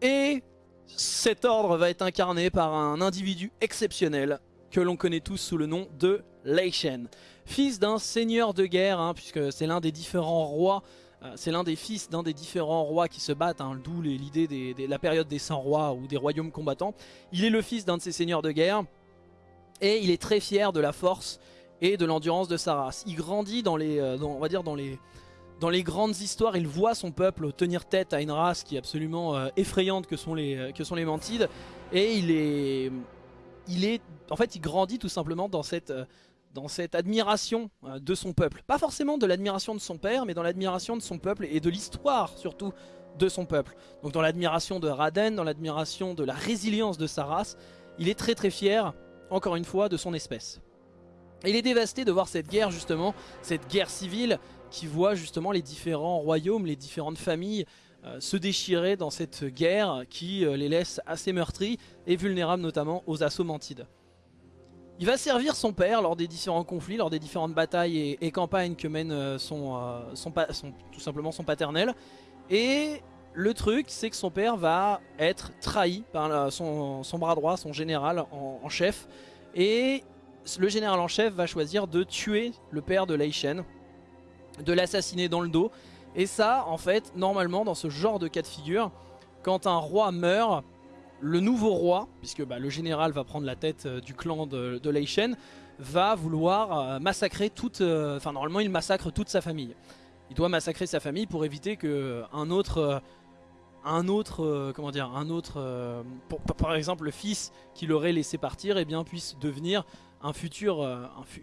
et cet ordre va être incarné par un individu exceptionnel que l'on connaît tous sous le nom de Lei Shen fils d'un seigneur de guerre, hein, puisque c'est l'un des différents rois, euh, c'est l'un des fils d'un des différents rois qui se battent, hein, d'où l'idée de la période des 100 rois ou des royaumes combattants. Il est le fils d'un de ces seigneurs de guerre, et il est très fier de la force et de l'endurance de sa race. Il grandit dans les, euh, on va dire dans les, dans les grandes histoires, il voit son peuple tenir tête à une race qui est absolument euh, effrayante que sont les, que sont les Mantides, et il est, il est, en fait, il grandit tout simplement dans cette dans cette admiration euh, de son peuple. Pas forcément de l'admiration de son père, mais dans l'admiration de son peuple et de l'histoire surtout de son peuple. Donc dans l'admiration de Raden, dans l'admiration de la résilience de sa race, il est très très fier, encore une fois, de son espèce. il est dévasté de voir cette guerre justement, cette guerre civile qui voit justement les différents royaumes, les différentes familles euh, se déchirer dans cette guerre qui euh, les laisse assez meurtris et vulnérables notamment aux assauts mantides. Il va servir son père lors des différents conflits, lors des différentes batailles et, campagnes que mène euh, son, euh, tout simplement son paternel. Et le truc, c'est que son père va être trahi par son, bras droit, son général en, chef. Et le général en chef va choisir de tuer le père de Lei Shen, de l'assassiner dans le dos. Et ça, en fait, normalement, dans ce genre de cas de figure, quand un roi meurt, le nouveau roi, puisque bah, le général va prendre la tête euh, du clan de, de va vouloir euh, massacrer toute... Euh, enfin normalement il massacre toute sa famille. Il doit massacrer sa famille pour éviter que un autre... un autre, comment dire, un autre, par exemple le fils qu'il aurait laissé partir, eh bien, puisse devenir une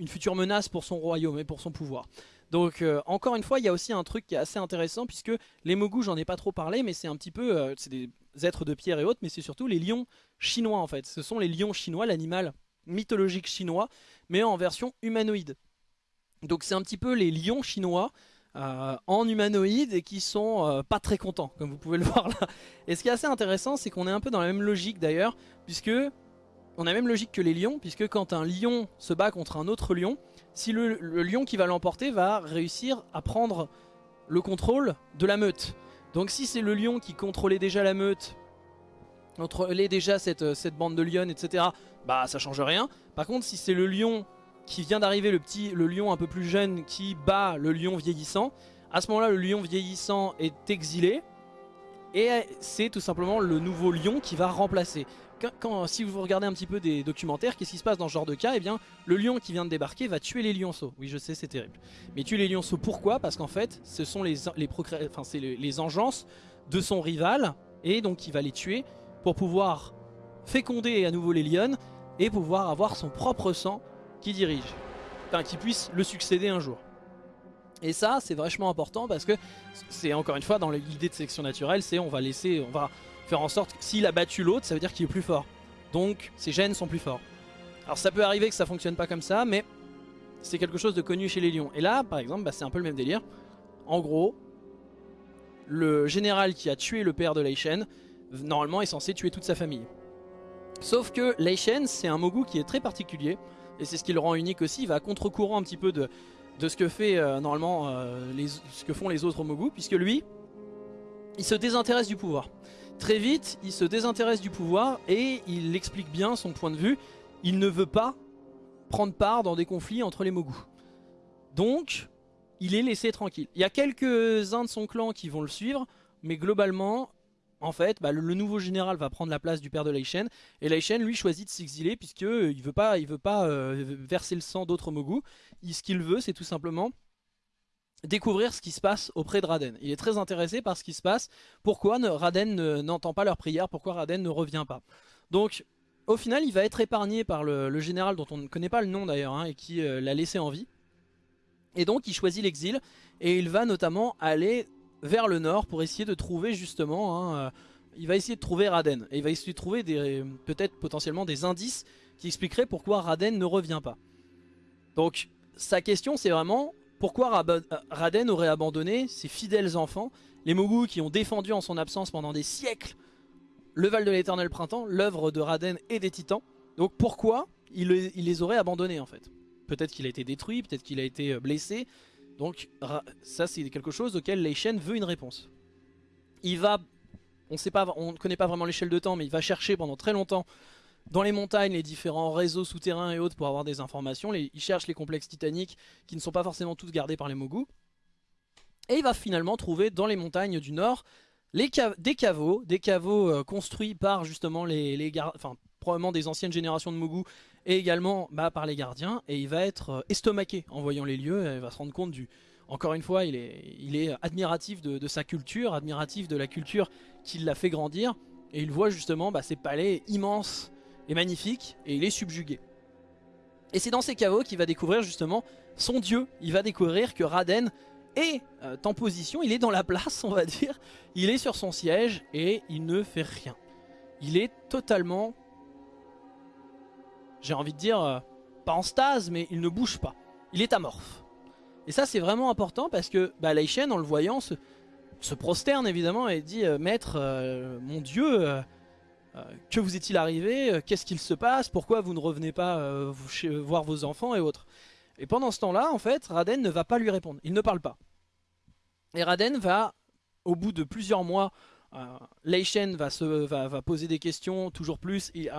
future menace pour son royaume et pour son pouvoir. Donc encore une fois, il y a aussi un truc qui est assez intéressant puisque les Mogu, j'en ai pas trop parlé, mais c'est un petit peu, c'est des êtres de pierre et autres, mais c'est surtout les lions chinois en fait. Ce sont les lions chinois, l'animal mythologique chinois, mais en version humanoïde. Donc c'est un petit peu les lions chinois euh, en humanoïde et qui sont euh, pas très contents, comme vous pouvez le *laughs* voir là. Et ce qui est assez intéressant, c'est qu'on est un peu dans la même logique d'ailleurs, puisque on a la même logique que les lions, puisque quand un lion se bat contre un autre lion, si le lion qui va l'emporter va réussir à prendre le contrôle de la meute. Donc si c'est le lion qui contrôlait déjà la meute, contrôlait déjà cette, cette bande de lions, etc., bah ça change rien. Par contre, si c'est le lion qui vient d'arriver, le petit, le lion un peu plus jeune qui bat le lion vieillissant, à ce moment-là, le lion vieillissant est exilé. Et c'est tout simplement le nouveau lion qui va remplacer. Quand, si vous regardez un petit peu des documentaires, qu'est-ce qui se passe dans ce genre de cas? Eh bien, le lion qui vient de débarquer va tuer les lionceaux. Oui, je sais, c'est terrible. Mais tuer les lionceaux, pourquoi? Parce qu'en fait, ce sont les, les, enfin, les, les engences de son rival. Et donc, il va les tuer pour pouvoir féconder à nouveau les lions et pouvoir avoir son propre sang qui dirige. Enfin, qui puisse le succéder un jour. Et ça, c'est vachement important parce que c'est encore une fois dans l'idée de sélection naturelle, c'est on va laisser, on va faire en sorte que s'il a battu l'autre, ça veut dire qu'il est plus fort. Donc ses gènes sont plus forts. Alors ça peut arriver que ça fonctionne pas comme ça, mais c'est quelque chose de connu chez les lions. Et là, par exemple, bah, c'est un peu le même délire. En gros, le général qui a tué le père de Lei Shen, normalement est censé tuer toute sa famille. Sauf que Lei Shen, c'est un Mogu qui est très particulier, et c'est ce qui le rend unique aussi, il va contre-courant un petit peu de, ce que fait euh, normalement euh, les, font les autres Mogu, puisque lui, il se désintéresse du pouvoir. Très vite, il se désintéresse du pouvoir et il explique bien son point de vue. Il ne veut pas prendre part dans des conflits entre les Mogu. Donc, il est laissé tranquille. Il y a quelques-uns de son clan qui vont le suivre, mais globalement, en fait, bah, le, nouveau général va prendre la place du père de Shen. Et Shen, lui, choisit de s'exiler puisqu'il ne veut pas, il veut pas euh, verser le sang d'autres Mogu. Ce qu'il veut, c'est tout simplement découvrir ce qui se passe auprès de Raden. Il est très intéressé par ce qui se passe. Pourquoi Raden n'entend pas leur prière? Pourquoi Raden ne revient pas? Donc, au final, il va être épargné par le, général dont on ne connaît pas le nom d'ailleurs, hein, et qui euh, l'a laissé en vie. Et donc, il choisit l'exil, et il va notamment aller vers le nord pour essayer de trouver justement, hein, euh, il va essayer de trouver Raden. Et il va essayer de trouver peut-être potentiellement des indices qui expliqueraient pourquoi Raden ne revient pas. Donc sa question c'est vraiment pourquoi Raden aurait abandonné ses fidèles enfants, les Mogu qui ont défendu en son absence pendant des siècles le Val de l'éternel printemps, l'œuvre de Raden et des titans? Donc pourquoi il, les aurait abandonnés en fait? Peut-être qu'il a été détruit, peut-être qu'il a été euh, blessé, donc ça c'est quelque chose auquel Leishen veut une réponse. Il va, on ne connaît pas vraiment l'échelle de temps, mais il va chercher pendant très longtemps dans les montagnes les différents réseaux souterrains et autres pour avoir des informations. il cherche les complexes titaniques qui ne sont pas forcément tous gardés par les Mogu. Et il va finalement trouver dans les montagnes du nord les des caveaux, des caveaux euh, construits par justement les, les enfin probablement des anciennes générations de Mogu et également bah, par les gardiens et il va être euh, estomaqué en voyant les lieux, il va se rendre compte du... Encore une fois, il est, il est admiratif de, sa culture, admiratif de la culture qui l'a fait grandir et il voit justement bah, ces palais immenses et magnifiques et il est subjugué. Et c'est dans ces caveaux qu'il va découvrir justement son dieu, il va découvrir que Raden est euh, en position, il est dans la place on va dire, il est sur son siège et il ne fait rien. Il est totalement j'ai envie de dire, euh, pas en stase, mais il ne bouge pas. Il est amorphe. Et ça c'est vraiment important parce que bah, en le voyant se, prosterne évidemment et dit euh, Maître, mon dieu, que vous est-il arrivé? Qu'est-ce qu'il se passe? Pourquoi vous ne revenez pas voir vos enfants et autres? Et pendant ce temps-là, en fait, Raden ne va pas lui répondre. Il ne parle pas. Et Raden va, au bout de plusieurs mois euh, Leishen va, va, poser des questions toujours plus et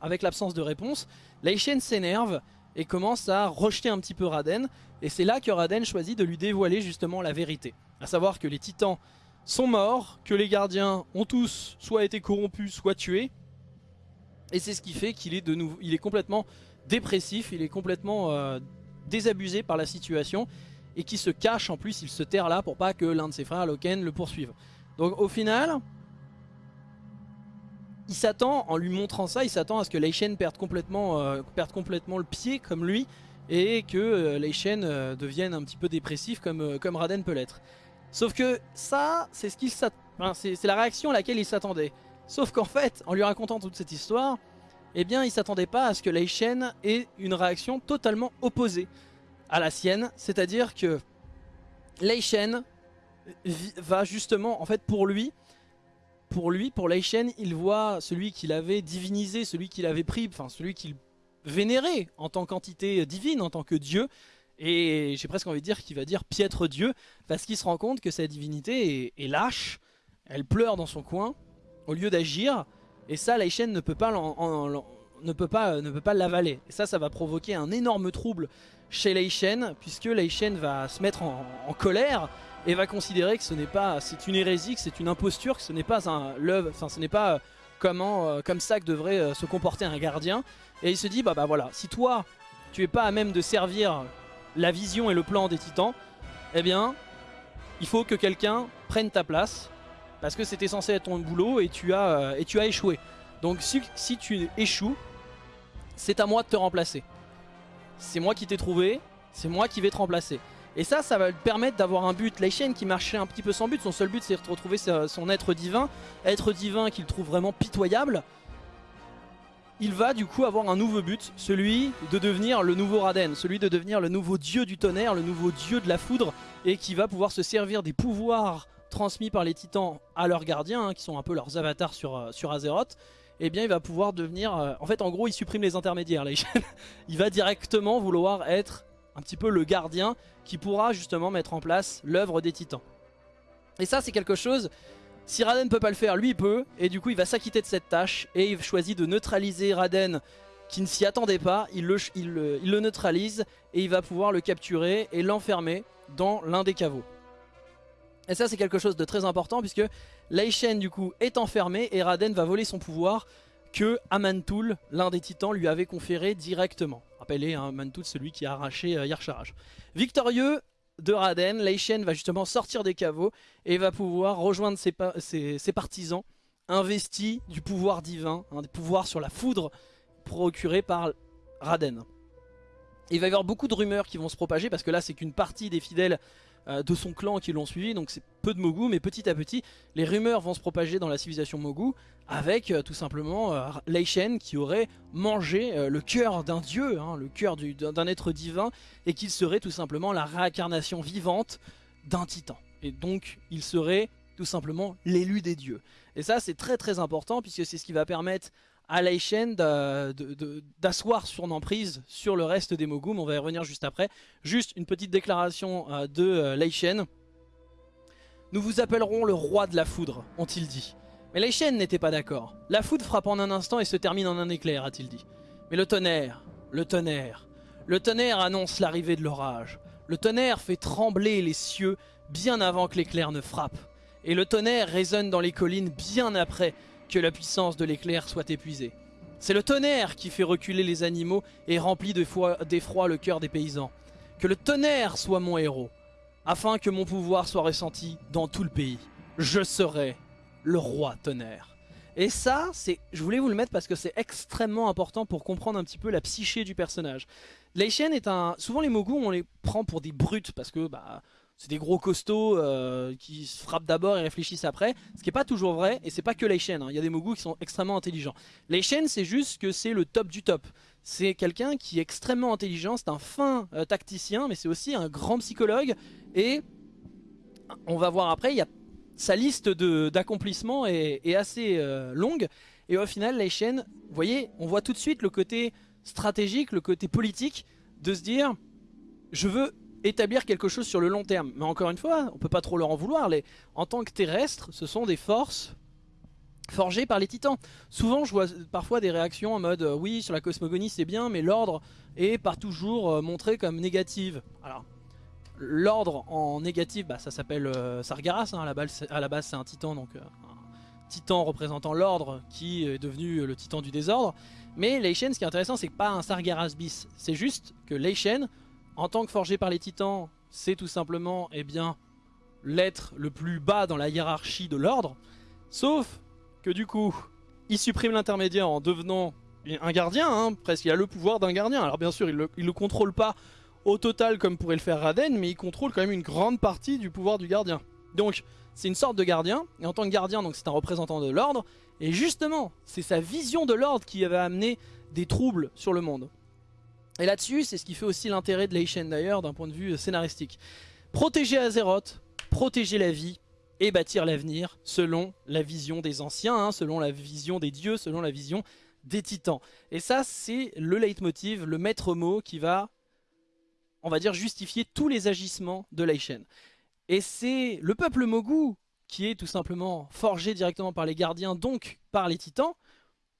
avec l'absence de réponse. Leishen s'énerve et commence à rejeter un petit peu Raden. Et c'est là que Raden choisit de lui dévoiler justement la vérité. À savoir que les titans sont morts, que les gardiens ont tous soit été corrompus, soit tués. Et c'est ce qui fait qu'il est de nouveau, il est complètement dépressif, il est complètement euh, désabusé par la situation et qui se cache en plus, il se terre là pour pas que l'un de ses frères Loken le poursuive. Donc au final, il s'attend, en lui montrant ça, il s'attend à ce que Leishen perde complètement, euh, complètement le pied comme lui et que euh, Leishen euh, devienne un petit peu dépressif comme, comme Raden peut l'être. Sauf que ça, c'est ce qu'il c'est la réaction à laquelle il s'attendait. Sauf qu'en fait, en lui racontant toute cette histoire, eh bien il s'attendait pas à ce que Leishen ait une réaction totalement opposée à la sienne. C'est-à-dire que Leishen va justement, en fait pour lui, pour lui, pour Leishen, il voit celui qu'il avait divinisé, celui qu'il avait pris, enfin celui qu'il vénérait en tant qu'entité divine, en tant que Dieu, et j'ai presque envie de dire qu'il va dire piètre Dieu, parce qu'il se rend compte que sa divinité est, lâche, elle pleure dans son coin, au lieu d'agir, et ça Lei Shen ne peut pas ne peut pas, l'avaler. Et ça, ça va provoquer un énorme trouble chez Lei Shen, puisque Lei Shen va se mettre en, colère et va considérer que ce n'est pas, c'est une hérésie, que c'est une imposture, que ce n'est pas un love, enfin ce n'est pas comment, euh, comme ça que devrait euh, se comporter un gardien. Et il se dit, bah bah voilà, si toi, tu es pas à même de servir la vision et le plan des titans, eh bien, il faut que quelqu'un prenne ta place, parce que c'était censé être ton boulot et tu as, euh, et tu as échoué. Donc si, tu échoues, c'est à moi de te remplacer. C'est moi qui t'ai trouvé, c'est moi qui vais te remplacer. Et ça, ça va lui permettre d'avoir un but. Laishen qui marchait un petit peu sans but, son seul but c'est de retrouver son être divin. Être divin qu'il trouve vraiment pitoyable. Il va du coup avoir un nouveau but, celui de devenir le nouveau Raden, celui de devenir le nouveau dieu du tonnerre, le nouveau dieu de la foudre, et qui va pouvoir se servir des pouvoirs transmis par les titans à leurs gardiens, hein, qui sont un peu leurs avatars sur, euh, Azeroth, et eh bien il va pouvoir devenir... Euh, en fait en gros il supprime les intermédiaires, *laughs* il va directement vouloir être un petit peu le gardien qui pourra justement mettre en place l'œuvre des titans. Et ça c'est quelque chose, si Raden peut pas le faire, lui il peut, et du coup il va s'acquitter de cette tâche, et il choisit de neutraliser Raden qui ne s'y attendait pas, il le, le, neutralise, et il va pouvoir le capturer et l'enfermer dans l'un des caveaux. Et ça c'est quelque chose de très important puisque Laishen du coup est enfermé et Raden va voler son pouvoir que Amantul, l'un des titans, lui avait conféré directement. Rappelez, hein, celui qui a arraché euh, Victorieux de Raden, Leishen va justement sortir des caveaux et va pouvoir rejoindre ses, partisans investis du pouvoir divin, un des pouvoirs sur la foudre procuré par Raden. Il va y avoir beaucoup de rumeurs qui vont se propager parce que là c'est qu'une partie des fidèles euh, de son clan qui l'ont suivi, donc c'est peu de Mogu, mais petit à petit, les rumeurs vont se propager dans la civilisation Mogu, avec euh, tout simplement euh, Leishen qui aurait mangé le cœur d'un dieu, hein, le cœur d'un être divin, et qu'il serait tout simplement la réincarnation vivante d'un titan. Et donc il serait tout simplement l'élu des dieux. Et ça c'est très très important, puisque c'est ce qui va permettre à Laishen d'asseoir son emprise sur le reste des Mogum. On va y revenir juste après. Juste une petite déclaration euh, de euh, Laishen. Nous vous appellerons le roi de la foudre, ont-ils dit. Mais Laishen n'était pas d'accord. La foudre frappe en un instant et se termine en un éclair, a-t-il dit. Mais le tonnerre, le tonnerre, le tonnerre annonce l'arrivée de l'orage. Le tonnerre fait trembler les cieux bien avant que l'éclair ne frappe. Et le tonnerre résonne dans les collines bien après que la puissance de l'éclair soit épuisée. C'est le tonnerre qui fait reculer les animaux et remplit d'effroi le cœur des paysans. Que le tonnerre soit mon héros, afin que mon pouvoir soit ressenti dans tout le pays. Je serai le roi tonnerre. Et ça, c'est, je voulais vous le mettre parce que c'est extrêmement important pour comprendre un petit peu la psyché du personnage. Leishen est un... Souvent les Mogu, on les prend pour des brutes parce que bah, c'est des gros costauds euh, qui se frappent d'abord et réfléchissent après. Ce qui n'est pas toujours vrai, et c'est pas que Leishen, hein. il y a des Mogu qui sont extrêmement intelligents. Leishen c'est juste que c'est le top du top. C'est quelqu'un qui est extrêmement intelligent, c'est un fin euh, tacticien, mais c'est aussi un grand psychologue. Et on va voir après, il y a, sa liste d'accomplissements est, assez euh, longue. Et au final, Leishen, vous voyez, on voit tout de suite le côté stratégique, le côté politique, de se dire, je veux établir quelque chose sur le long terme. Mais encore une fois, on peut pas trop leur en vouloir. En tant que terrestres, ce sont des forces forgées par les titans. Souvent, je vois parfois des réactions en mode euh, oui, sur la cosmogonie c'est bien, mais l'ordre est par toujours euh, montré comme négative. Alors, l'ordre en négative, bah, ça s'appelle euh, Sargaras. Hein, à la base, c'est un titan, donc un titan représentant l'ordre qui est devenu le titan du désordre. Mais Leishen, ce qui est intéressant, c'est pas un Sargeras bis. C'est juste que Leishen en tant que forgé par les titans, c'est tout simplement eh bien l'être le plus bas dans la hiérarchie de l'ordre. Sauf que du coup, il supprime l'intermédiaire en devenant un gardien, hein, presque il a le pouvoir d'un gardien. Alors bien sûr, il le contrôle pas au total comme pourrait le faire Raden, mais il contrôle quand même une grande partie du pouvoir du gardien. Donc c'est une sorte de gardien, et en tant que gardien, c'est un représentant de l'ordre, et justement, c'est sa vision de l'ordre qui avait amené des troubles sur le monde. Et là-dessus, c'est ce qui fait aussi l'intérêt de Leishen d'ailleurs d'un point de vue scénaristique. Protéger Azeroth, protéger la vie et bâtir l'avenir selon la vision des anciens, hein, selon la vision des dieux, selon la vision des titans. Et ça, c'est le leitmotiv, le maître mot qui va, on va dire, justifier tous les agissements de Leishen. Et c'est le peuple Mogu qui est tout simplement forgé directement par les gardiens, donc par les titans,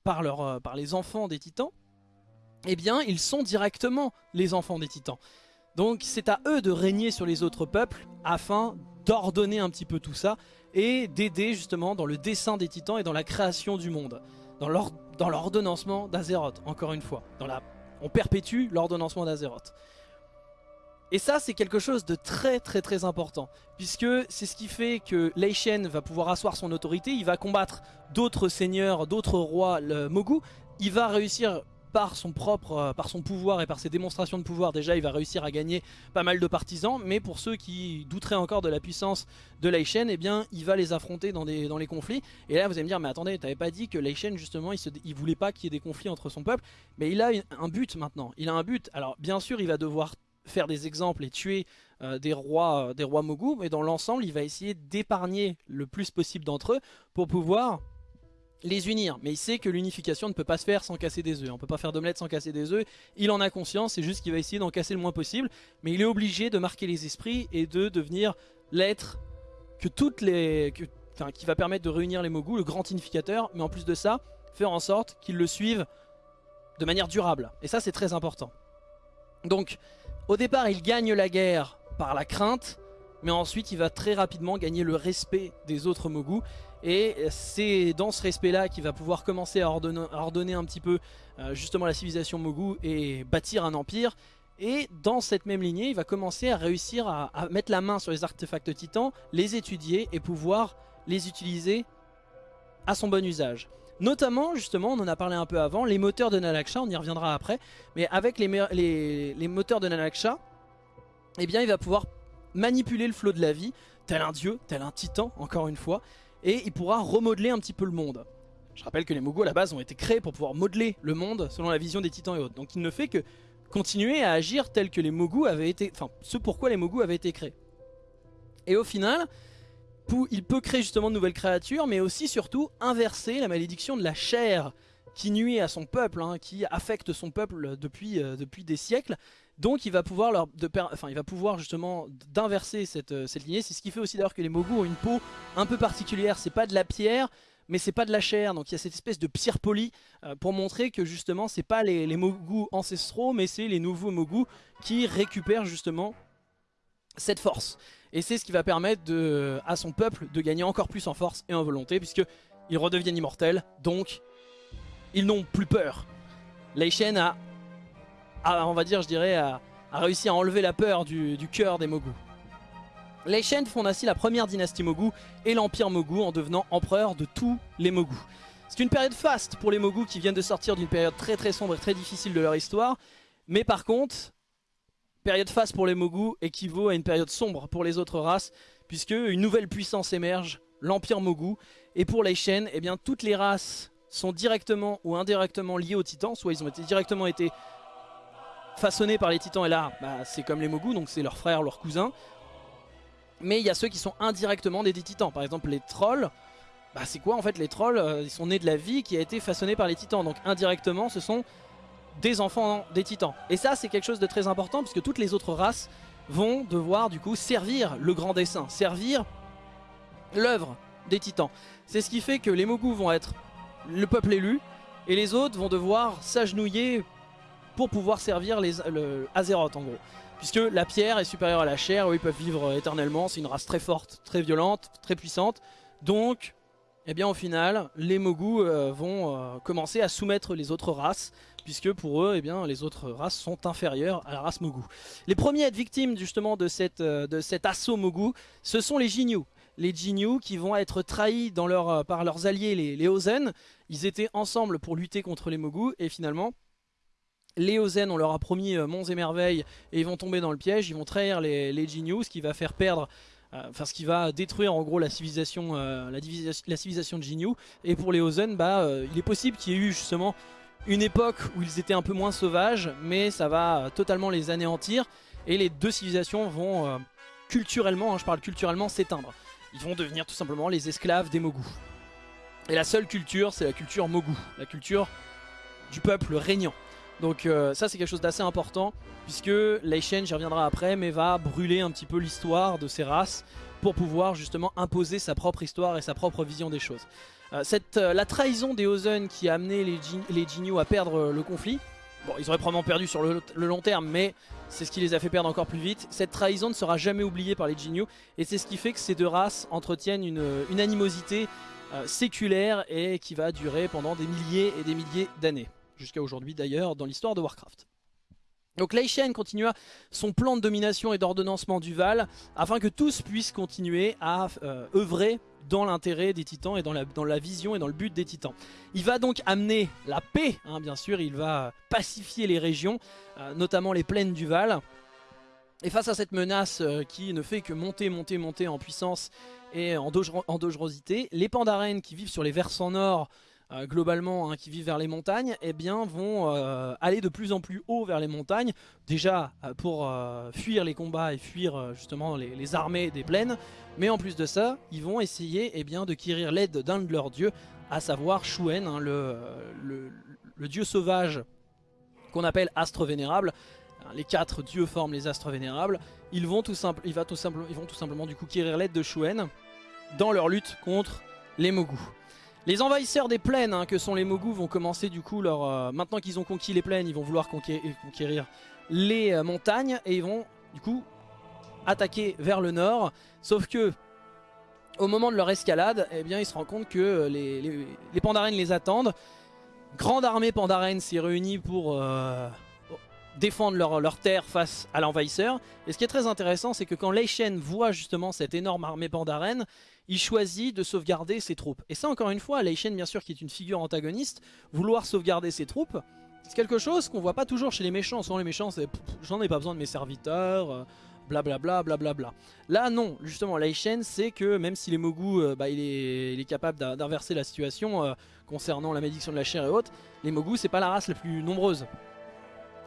par, par les enfants des titans, eh bien ils sont directement les enfants des titans. Donc c'est à eux de régner sur les autres peuples afin d'ordonner un petit peu tout ça et d'aider justement dans le dessin des titans et dans la création du monde. Dans l'ordonnancement d'Azeroth, encore une fois. On perpétue l'ordonnancement d'Azeroth. Et ça c'est quelque chose de très très très important puisque c'est ce qui fait que Leishen va pouvoir asseoir son autorité, il va combattre d'autres seigneurs, d'autres rois Mogu, il va réussir par son propre, euh, par son pouvoir et par ses démonstrations de pouvoir, déjà il va réussir à gagner pas mal de partisans, mais pour ceux qui douteraient encore de la puissance de Leishen, eh bien il va les affronter dans, les conflits. Et là vous allez me dire, mais attendez, t'avais pas dit que Leishen justement, il voulait pas qu'il y ait des conflits entre son peuple, mais il a un but maintenant, il a un but. Alors bien sûr il va devoir faire des exemples et tuer euh, des rois euh, des rois Mogu, mais dans l'ensemble il va essayer d'épargner le plus possible d'entre eux pour pouvoir les unir. Mais il sait que l'unification ne peut pas se faire sans casser des œufs. On peut pas faire d'omelette sans casser des œufs. Il en a conscience, c'est juste qu'il va essayer d'en casser le moins possible. Mais il est obligé de marquer les esprits et de devenir l'être que toutes les... qui va permettre de réunir les Mogu, le grand unificateur. Mais en plus de ça, faire en sorte qu'ils le suivent de manière durable. Et ça, c'est très important. Donc, au départ, il gagne la guerre par la crainte. Mais ensuite, il va très rapidement gagner le respect des autres Mogu et c'est dans ce respect-là qu'il va pouvoir commencer à ordonner, un petit peu euh, justement la civilisation Mogu et bâtir un empire. Et dans cette même lignée, il va commencer à réussir à, mettre la main sur les artefacts titans, les étudier et pouvoir les utiliser à son bon usage. Notamment, justement, on en a parlé un peu avant, les moteurs de Nalaksha, on y reviendra après, mais avec les, moteurs de Nalaksha, eh bien, il va pouvoir manipuler le flot de la vie, tel un dieu, tel un titan, encore une fois, et il pourra remodeler un petit peu le monde. Je rappelle que les Mogu à la base ont été créés pour pouvoir modeler le monde selon la vision des titans et autres. Donc il ne fait que continuer à agir tel que les Mogu avaient été... Enfin, ce pourquoi les Mogu avaient été créés. Et au final, il peut créer justement de nouvelles créatures, mais aussi surtout inverser la malédiction de la chair qui nuit à son peuple, hein, qui affecte son peuple depuis, euh, depuis des siècles, donc il va pouvoir, leur, enfin, il va pouvoir justement d'inverser cette, euh, cette, lignée. C'est ce qui fait aussi d'ailleurs que les Mogu ont une peau un peu particulière. C'est pas de la pierre, mais c'est pas de la chair. Donc il y a cette espèce de pierre polie euh, pour montrer que justement c'est pas les, les ancestraux, mais c'est les nouveaux Mogu qui récupèrent justement cette force. Et c'est ce qui va permettre de, à son peuple de gagner encore plus en force et en volonté, puisque ils redeviennent immortels. Donc ils n'ont plus peur. Shen a on va dire, je dirais, a, réussi à enlever la peur du, cœur des Mogu. Les Shen fondent ainsi la première dynastie Mogu et l'empire Mogu en devenant empereur de tous les Mogu. C'est une période faste pour les Mogu qui viennent de sortir d'une période très très sombre et très difficile de leur histoire. Mais par contre, période faste pour les Mogu équivaut à une période sombre pour les autres races puisque une nouvelle puissance émerge, l'empire Mogu. Et pour les Shen, eh bien, toutes les races sont directement ou indirectement liées aux titans, soit ils ont directement été façonnés par les titans et là bah, c'est comme les Mogu donc c'est leurs frères, leurs cousins. Mais il y a ceux qui sont indirectement des, titans. Par exemple les trolls bah, c'est quoi en fait les trolls euh, ils sont nés de la vie qui a été façonnée par les titans. Donc indirectement ce sont des enfants des titans. Et ça c'est quelque chose de très important puisque toutes les autres races vont devoir du coup servir le grand dessin servir l'œuvre des titans. C'est ce qui fait que les Mogu vont être le peuple élu et les autres vont devoir s'agenouiller pour pouvoir servir les, le Azeroth en gros. Puisque la pierre est supérieure à la chair, ils peuvent vivre éternellement, c'est une race très forte, très violente, très puissante. Donc, eh bien au final, les Mogu euh, vont euh, commencer à soumettre les autres races, puisque pour eux, eh bien, les autres races sont inférieures à la race Mogu. Les premiers à être victimes justement de, cette, euh, de cet assaut Mogu, ce sont les Jinyu. Les Jinyu qui vont être trahis dans leur, par leurs alliés les, les Ozen. Ils étaient ensemble pour lutter contre les Mogu, et finalement, les Ozen, on leur a promis euh, monts et merveilles et ils vont tomber dans le piège, ils vont trahir les, les ce qui va faire perdre, euh, enfin ce qui va détruire en gros la civilisation, euh, la, civilisation de Jinyu. Et pour les Ozen, bah, il est possible qu'il y ait eu justement une époque où ils étaient un peu moins sauvages, mais ça va totalement les anéantir et les deux civilisations vont culturellement, hein, je parle culturellement, s'éteindre. Ils vont devenir tout simplement les esclaves des Mogu. Et la seule culture, c'est la culture Mogu, la culture du peuple régnant. Donc euh, ça c'est quelque chose d'assez important puisque Leishen, j'y reviendrai après, mais va brûler un petit peu l'histoire de ces races pour pouvoir justement imposer sa propre histoire et sa propre vision des choses. cette, la trahison des Ozen qui a amené les, les Jinyu à perdre le conflit, Bon, ils auraient probablement perdu sur le, long terme, mais c'est ce qui les a fait perdre encore plus vite. Cette trahison ne sera jamais oubliée par les Jinyu, et c'est ce qui fait que ces deux races entretiennent une, animosité euh, séculaire et qui va durer pendant des milliers et des milliers d'années. Jusqu'à aujourd'hui d'ailleurs dans l'histoire de Warcraft. Donc Lei Shen continua son plan de domination et d'ordonnancement du Val afin que tous puissent continuer à euh, œuvrer dans l'intérêt des titans et dans la, vision et dans le but des titans. Il va donc amener la paix, hein, bien sûr, il va pacifier les régions, euh, notamment les plaines du Val. Et face à cette menace euh, qui ne fait que monter, monter, monter en puissance et en, en dangerosité, les Pandaren qui vivent sur les versants nord euh, globalement hein, qui vivent vers les montagnes eh bien, vont euh, aller de plus en plus haut vers les montagnes. Déjà euh, pour fuir les combats et fuir justement les, armées des plaines. Mais en plus de ça ils vont essayer eh bien, de quérir l'aide d'un de leurs dieux à savoir Shuen hein, le, dieu sauvage qu'on appelle astre vénérable. Les quatre dieux forment les astres vénérables. Ils vont tout, simple, il va tout ils vont tout simplement du coup quérir l'aide de Shuen dans leur lutte contre les Mogu les envahisseurs des plaines, hein, que sont les Mogu, vont commencer du coup leur... Euh, maintenant qu'ils ont conquis les plaines, ils vont vouloir conquérir, les euh, montagnes et ils vont du coup attaquer vers le nord. Sauf que au moment de leur escalade, eh bien, ils se rendent compte que euh, les, les, les les attendent. Grande armée Pandaren s'est réunie pour défendre leur, leur, terre face à l'envahisseur. Et ce qui est très intéressant, c'est que quand Lei Shen voit justement cette énorme armée Pandaren, il choisit de sauvegarder ses troupes. Et ça encore une fois, Lei Shen bien sûr qui est une figure antagoniste, vouloir sauvegarder ses troupes, c'est quelque chose qu'on voit pas toujours chez les méchants. Souvent les méchants c'est j'en ai pas besoin de mes serviteurs, blablabla, euh, blablabla. Là non, justement Lei Shen c'est que même si les Mogu, euh, bah, il, est, capable d'inverser la situation euh, concernant la malédiction de la chair et autres, les Mogu c'est pas la race la plus nombreuse.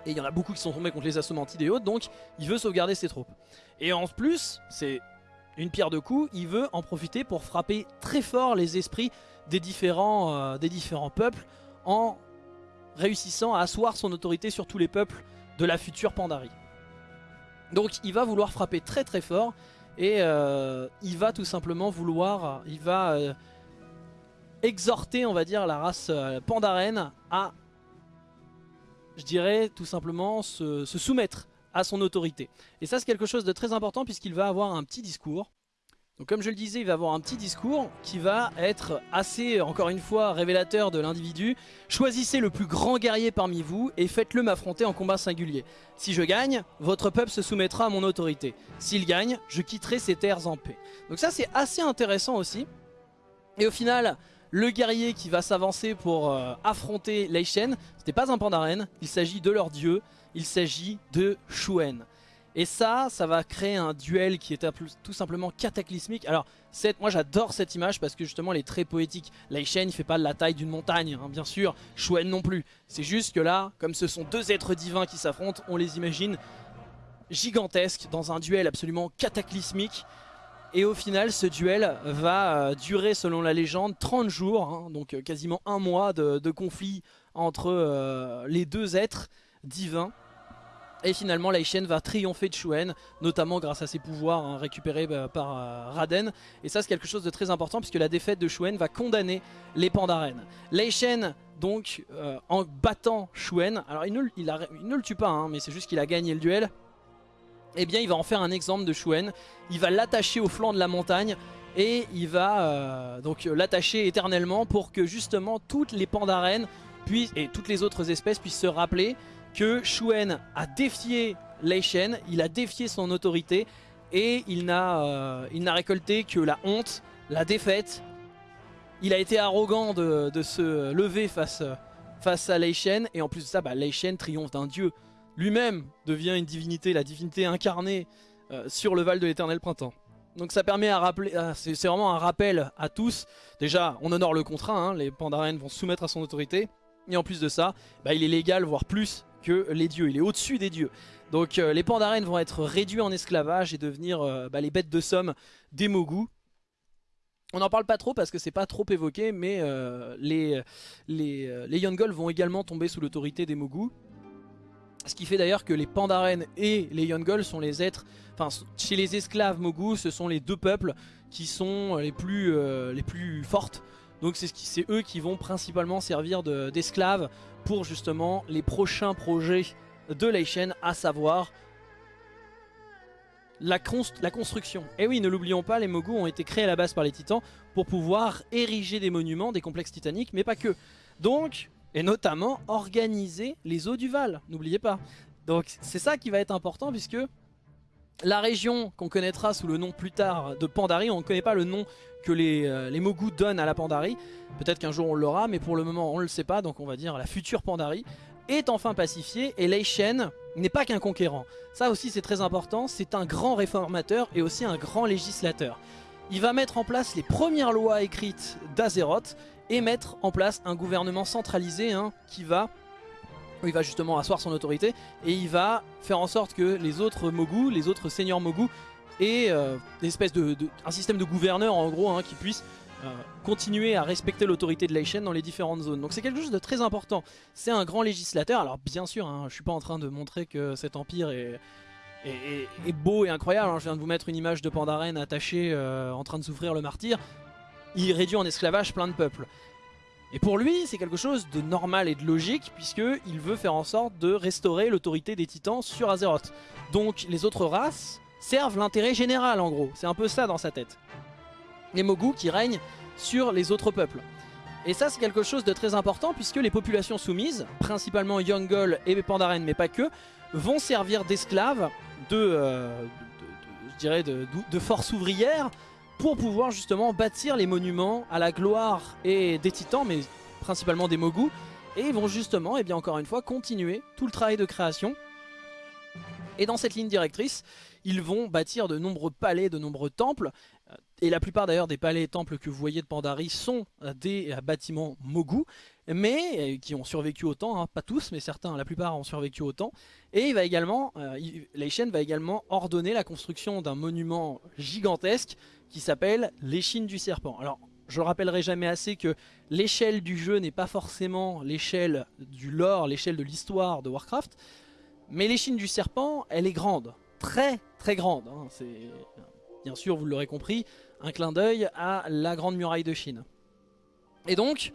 Et il y en a beaucoup qui sont tombés contre les Assomantides et autres, donc il veut sauvegarder ses troupes. Et en plus, c'est une pierre de coups, il veut en profiter pour frapper très fort les esprits des différents, euh, peuples en réussissant à asseoir son autorité sur tous les peuples de la future Pandarie. Donc il va vouloir frapper très très fort et euh, il va tout simplement vouloir, il va euh, exhorter on va dire la race pandarène à, je dirais tout simplement se soumettre à son autorité. Et ça c'est quelque chose de très important puisqu'il va avoir un petit discours. Donc comme je le disais, il va avoir un petit discours qui va être assez, encore une fois, révélateur de l'individu. Choisissez le plus grand guerrier parmi vous et faites-le m'affronter en combat singulier. Si je gagne, votre peuple se soumettra à mon autorité. S'il gagne, je quitterai ces terres en paix. Donc ça c'est assez intéressant aussi. Et au final, le guerrier qui va s'avancer pour euh, affronter Lei Shen, ce n'est pas un Pandaren, il s'agit de leur dieu, il s'agit de Shuen. Et ça, ça va créer un duel qui est tout simplement cataclysmique. Alors, moi j'adore cette image parce que justement elle est très poétique. Lai Shen il fait pas la taille d'une montagne, hein, bien sûr. Shuen non plus. C'est juste que là, comme ce sont deux êtres divins qui s'affrontent, on les imagine gigantesques dans un duel absolument cataclysmique. Et au final, ce duel va euh, durer, selon la légende, 30 jours, hein, donc euh, quasiment un mois de, conflit entre euh, les deux êtres divins. Et finalement, Lai Shen va triompher de Shuen, notamment grâce à ses pouvoirs hein, récupérés bah, par Raden. Et ça, c'est quelque chose de très important puisque la défaite de Shuen va condamner les Pandaren. Lai Shen, donc, en battant Shuen, alors il ne, le tue pas, hein, mais c'est juste qu'il a gagné le duel eh bien il va en faire un exemple de Shuen. Il va l'attacher au flanc de la montagne et il va euh, donc l'attacher éternellement pour que justement toutes les pandarènes puissent, et toutes les autres espèces puissent se rappeler que Shuen a défié Lei Shen, il a défié son autorité et il n'a euh, récolté que la honte, la défaite. Il a été arrogant de, se lever face, face à Lei Shen et en plus de ça, bah, Lei Shen triomphe d'un dieu lui-même devient une divinité, la divinité incarnée euh, sur le Val de l'éternel printemps. Donc ça permet à rappeler, c'est vraiment un rappel à tous. Déjà, on honore le contrat, hein, les Pandaren vont soumettre à son autorité. Et en plus de ça, bah, il est légal, voire plus, que les dieux. Il est au-dessus des dieux. Donc euh, les Pandaren vont être réduits en esclavage et devenir euh, bah, les bêtes de somme des Mogu. On n'en parle pas trop parce que c'est pas trop évoqué, mais les, les, les Yongol vont également tomber sous l'autorité des Mogu. Ce qui fait d'ailleurs que les Pandaren et les Yongols sont les êtres... Enfin, chez les esclaves Mogu, ce sont les deux peuples qui sont les plus, euh, les plus fortes. Donc c'est eux qui vont principalement servir d'esclaves pour justement les prochains projets de Leishen, à savoir la, construction. Et oui, ne l'oublions pas, les Mogu ont été créés à la base par les titans pour pouvoir ériger des monuments, des complexes titaniques, mais pas que. Donc, et notamment organiser les eaux du Val, n'oubliez pas. Donc c'est ça qui va être important puisque la région qu'on connaîtra sous le nom plus tard de Pandarie, on ne connaît pas le nom que les, euh, les Mogu donnent à la Pandarie. Peut-être qu'un jour on l'aura, mais pour le moment on ne le sait pas, donc on va dire la future Pandarie est enfin pacifiée et Lei Shen n'est pas qu'un conquérant. Ça aussi c'est très important, c'est un grand réformateur et aussi un grand législateur. Il va mettre en place les premières lois écrites d'Azeroth et mettre en place un gouvernement centralisé hein, qui va il va justement asseoir son autorité et il va faire en sorte que les autres Mogu, les autres seigneurs Mogu aient euh, de, un système de gouverneurs en gros hein, qui puisse euh, continuer à respecter l'autorité de Leishen dans les différentes zones. Donc c'est quelque chose de très important. C'est un grand législateur. Alors bien sûr, hein, je suis pas en train de montrer que cet empire est, est, beau et incroyable. Hein. Je viens de vous mettre une image de Pandaren attaché euh, en train de souffrir le martyr. Il réduit en esclavage plein de peuples. Et pour lui, c'est quelque chose de normal et de logique, puisqu'il veut faire en sorte de restaurer l'autorité des titans sur Azeroth. Donc les autres races servent l'intérêt général en gros, c'est un peu ça dans sa tête. Les Mogu qui règnent sur les autres peuples. Et ça c'est quelque chose de très important puisque les populations soumises, principalement Yongol et Pandaren mais pas que, vont servir d'esclaves, de, euh, de, force ouvrière pour pouvoir justement bâtir les monuments à la gloire et des titans, mais principalement des Mogu. Et ils vont justement, et bien encore une fois, continuer tout le travail de création. Et dans cette ligne directrice, ils vont bâtir de nombreux palais, de nombreux temples. Euh, et la plupart d'ailleurs des palais et temples que vous voyez de Pandari sont euh, des euh, bâtiments Mogu, mais qui ont survécu au temps, hein. pas tous, mais certains, la plupart ont survécu au temps. Et il va également, euh, va également ordonner la construction d'un monument gigantesque qui s'appelle l'échine du serpent. Alors, je le rappellerai jamais assez que l'échelle du jeu n'est pas forcément l'échelle du lore, l'échelle de l'histoire de Warcraft, mais l'échine du serpent, elle est grande, très très grande. Hein. C'est bien sûr, vous l'aurez compris, un clin d'œil à la grande muraille de Chine. Et donc,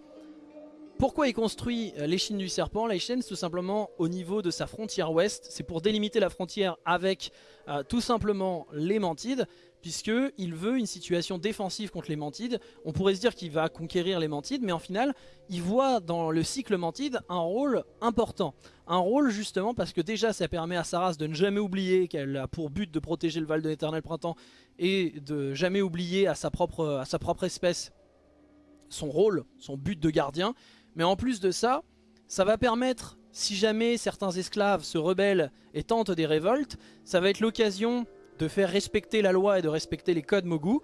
pourquoi il construit euh, l'échine du serpent? L'échine, tout simplement au niveau de sa frontière ouest. C'est pour délimiter la frontière avec euh, tout simplement les Mantides, puisqu'il veut une situation défensive contre les Mantides. On pourrait se dire qu'il va conquérir les Mantides, mais en final, il voit dans le cycle Mantide un rôle important. Un rôle justement parce que déjà ça permet à sa race de ne jamais oublier qu'elle a pour but de protéger le Val de l'éternel printemps et de jamais oublier à sa propre, à sa propre espèce son rôle, son but de gardien. Mais en plus de ça, ça va permettre, si jamais certains esclaves se rebellent et tentent des révoltes, ça va être l'occasion de faire respecter la loi et de respecter les codes Mogu.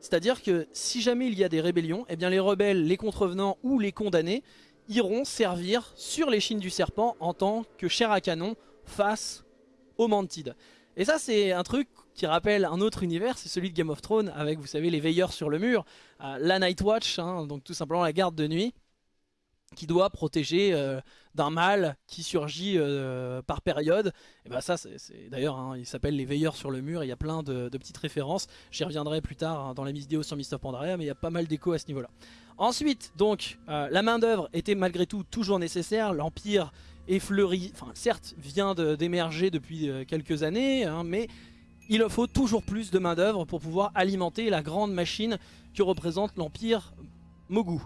C'est-à-dire que si jamais il y a des rébellions, eh bien les rebelles, les contrevenants ou les condamnés iront servir sur l'échine du serpent en tant que chair à canon face aux Mantides. Et ça c'est un truc qui rappelle un autre univers, c'est celui de Game of Thrones avec vous savez les veilleurs sur le mur, euh, la Night Watch, hein, donc tout simplement la garde de nuit qui doit protéger euh, d'un mal qui surgit euh, par période. Et bah ça, c'est d'ailleurs, hein, il s'appelle les veilleurs sur le mur. Il y a plein de, petites références. J'y reviendrai plus tard hein, dans la vidéo sur Mist of Pandaria, mais il y a pas mal d'écho à ce niveau-là. Ensuite, donc, euh, la main d'œuvre était malgré tout toujours nécessaire. L'empire est fleuri, enfin certes, vient d'émerger depuis quelques années, hein, mais il faut toujours plus de main d'œuvre pour pouvoir alimenter la grande machine que représente l'empire Mogu.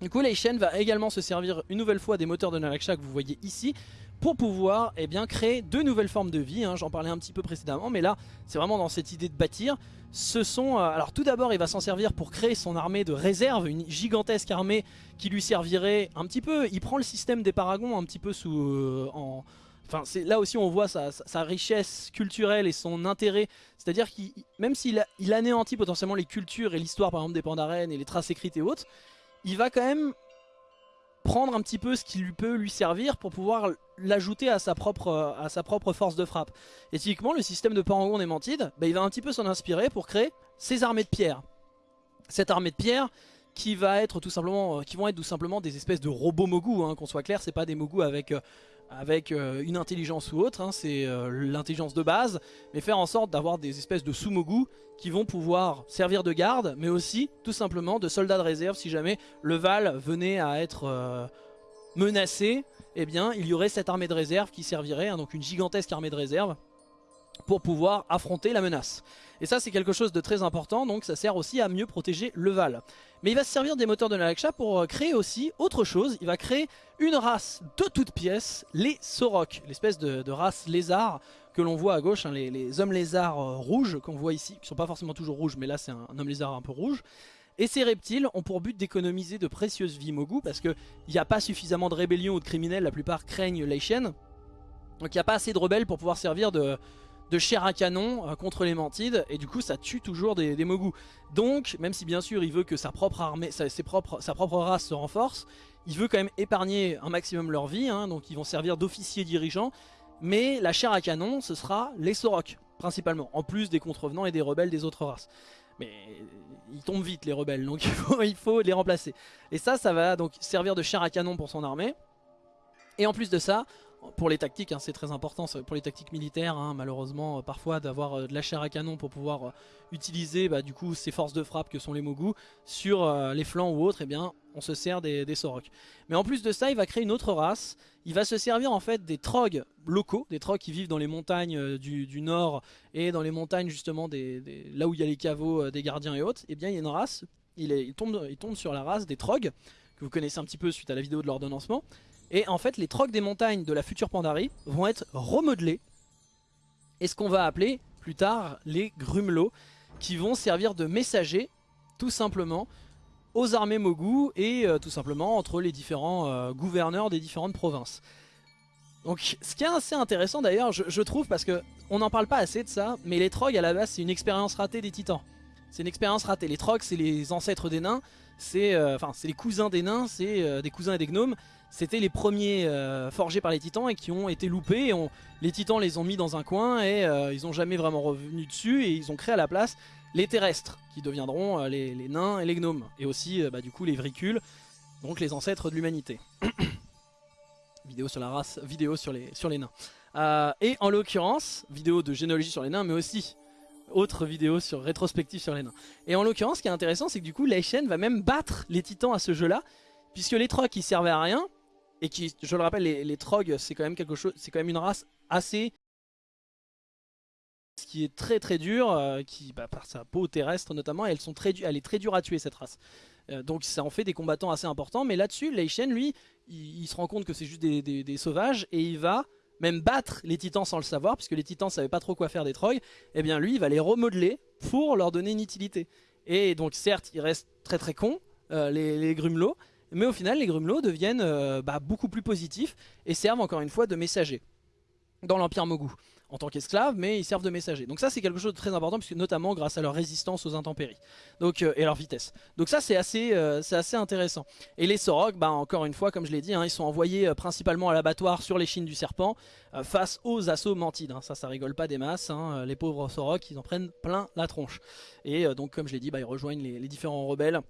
Du coup, Leishen va également se servir une nouvelle fois des moteurs de Nalaksha que vous voyez ici pour pouvoir eh bien, créer de nouvelles formes de vie. Hein. J'en parlais un petit peu précédemment, mais là, c'est vraiment dans cette idée de bâtir. Ce sont, euh, alors tout d'abord, il va s'en servir pour créer son armée de réserve, une gigantesque armée qui lui servirait un petit peu. Il prend le système des paragons un petit peu sous, euh, en, Enfin, là aussi on voit sa, richesse culturelle et son intérêt. C'est-à-dire qu'il, même s'il il anéantit potentiellement les cultures et l'histoire par exemple des Pandaren et les traces écrites et autres, il va quand même prendre un petit peu ce qui lui peut lui servir pour pouvoir l'ajouter à, sa propre, force de frappe. Et typiquement, le système de Parangon et Mantide, bah, il va un petit peu s'en inspirer pour créer ses armées de pierre. Cette armée de pierre qui va être tout simplement, euh, qui vont être tout simplement des espèces de robots Mogu, hein, qu'on soit clair, c'est pas des Mogu avec euh, avec euh, une intelligence ou autre, hein, c'est euh, l'intelligence de base, mais faire en sorte d'avoir des espèces de sumogu qui vont pouvoir servir de garde, mais aussi tout simplement de soldats de réserve si jamais le Val venait à être euh, menacé, eh bien il y aurait cette armée de réserve qui servirait, hein, donc une gigantesque armée de réserve, pour pouvoir affronter la menace. Et ça c'est quelque chose de très important, donc ça sert aussi à mieux protéger le Val. Mais il va se servir des moteurs de Nalaksha pour euh, créer aussi autre chose, il va créer une race de toutes pièces, les Sorok, l'espèce de, race lézard que l'on voit à gauche, hein, les, hommes lézards euh, rouges qu'on voit ici, qui sont pas forcément toujours rouges, mais là c'est un, homme lézard un peu rouge. Et ces reptiles ont pour but d'économiser de précieuses vies Mogu, parce qu'il n'y a pas suffisamment de rébellions ou de criminels, la plupart craignent Leishen. Donc il n'y a pas assez de rebelles pour pouvoir servir de, de chair à canon euh, contre les mantides et du coup ça tue toujours des, des mogus. Donc même si bien sûr il veut que sa propre armée, sa, ses propres, sa propre race se renforce, il veut quand même épargner un maximum leur vie, hein, donc ils vont servir d'officiers dirigeants, mais la chair à canon ce sera les Sorok principalement, en plus des contrevenants et des rebelles des autres races. Mais ils tombent vite les rebelles, donc *laughs* il faut, il faut les remplacer. Et ça, ça va donc servir de chair à canon pour son armée. Et en plus de ça, pour les tactiques, hein, c'est très important, pour les tactiques militaires, hein, malheureusement, euh, parfois d'avoir euh, de la chair à canon pour pouvoir euh, utiliser bah, du coup ces forces de frappe que sont les Mogu sur les flancs ou autres, et eh bien on se sert des, des. Mais en plus de ça, il va créer une autre race, il va se servir en fait des Trogs locaux, des Trogs qui vivent dans les montagnes du, nord et dans les montagnes justement là où il y a les caveaux des gardiens et autres, et eh bien il y a une race, il, il, tombe, il tombe sur la race des Trogs, que vous connaissez un petit peu suite à la vidéo de l'ordonnancement, et en fait, les trocs des montagnes de la future Pandarie vont être remodelés. Et ce qu'on va appeler plus tard les grumelots, qui vont servir de messagers, tout simplement, aux armées Mogu et euh, tout simplement entre les différents euh, gouverneurs des différentes provinces. Donc ce qui est assez intéressant d'ailleurs, je, trouve, parce que on n'en parle pas assez de ça, mais les trogs à la base c'est une expérience ratée des titans. C'est une expérience ratée. Les trogs c'est les ancêtres des nains, c'est euh, enfin c'est les cousins des nains, c'est des cousins et des gnomes, c'était les premiers euh, forgés par les titans et qui ont été loupés. les titans les ont mis dans un coin et euh, ils n'ont jamais vraiment revenu dessus et ils ont créé à la place les terrestres qui deviendront euh, les, nains et les gnomes. Et aussi bah, du coup les vricules, donc les ancêtres de l'humanité. *coughs* vidéo sur la race, vidéo sur les, sur les nains. et en l'occurrence, vidéo de généalogie sur les nains mais aussi autre vidéo sur rétrospective sur les nains. Et en l'occurrence, ce qui est intéressant, c'est que du coup, Leishen va même battre les titans à ce jeu-là, puisque les trocs ils servaient à rien, et qui, je le rappelle, les, les c'est quand même quelque chose, c'est quand même une race assez ce qui est très très dur, euh, qui, bah, par sa peau terrestre notamment, elles sont très elle est très dure à tuer cette race. Euh, donc ça en fait des combattants assez importants, mais là-dessus, Lei Shen, lui, il, se rend compte que c'est juste des, des, sauvages, et il va même battre les titans sans le savoir, puisque les titans savaient pas trop quoi faire des trogs, et eh bien lui, il va les remodeler pour leur donner une utilité. Et donc certes, il reste très très con, euh, les grumelots, mais au final, les grumelots deviennent euh, bah, beaucoup plus positifs et servent encore une fois de messagers dans l'Empire Mogu en tant qu'esclaves, mais ils servent de messagers. Donc ça c'est quelque chose de très important, puisque notamment grâce à leur résistance aux intempéries euh, et leur vitesse. Donc ça c'est assez, euh, intéressant. Et les Sorok, bah, encore une fois, comme je l'ai dit, hein, ils sont envoyés principalement à l'abattoir sur les chines du serpent, face aux assauts mantides. Hein. Ça, ça rigole pas des masses, hein. les pauvres Sorok, ils en prennent plein la tronche. Et donc comme je l'ai dit, bah, ils rejoignent les différents rebelles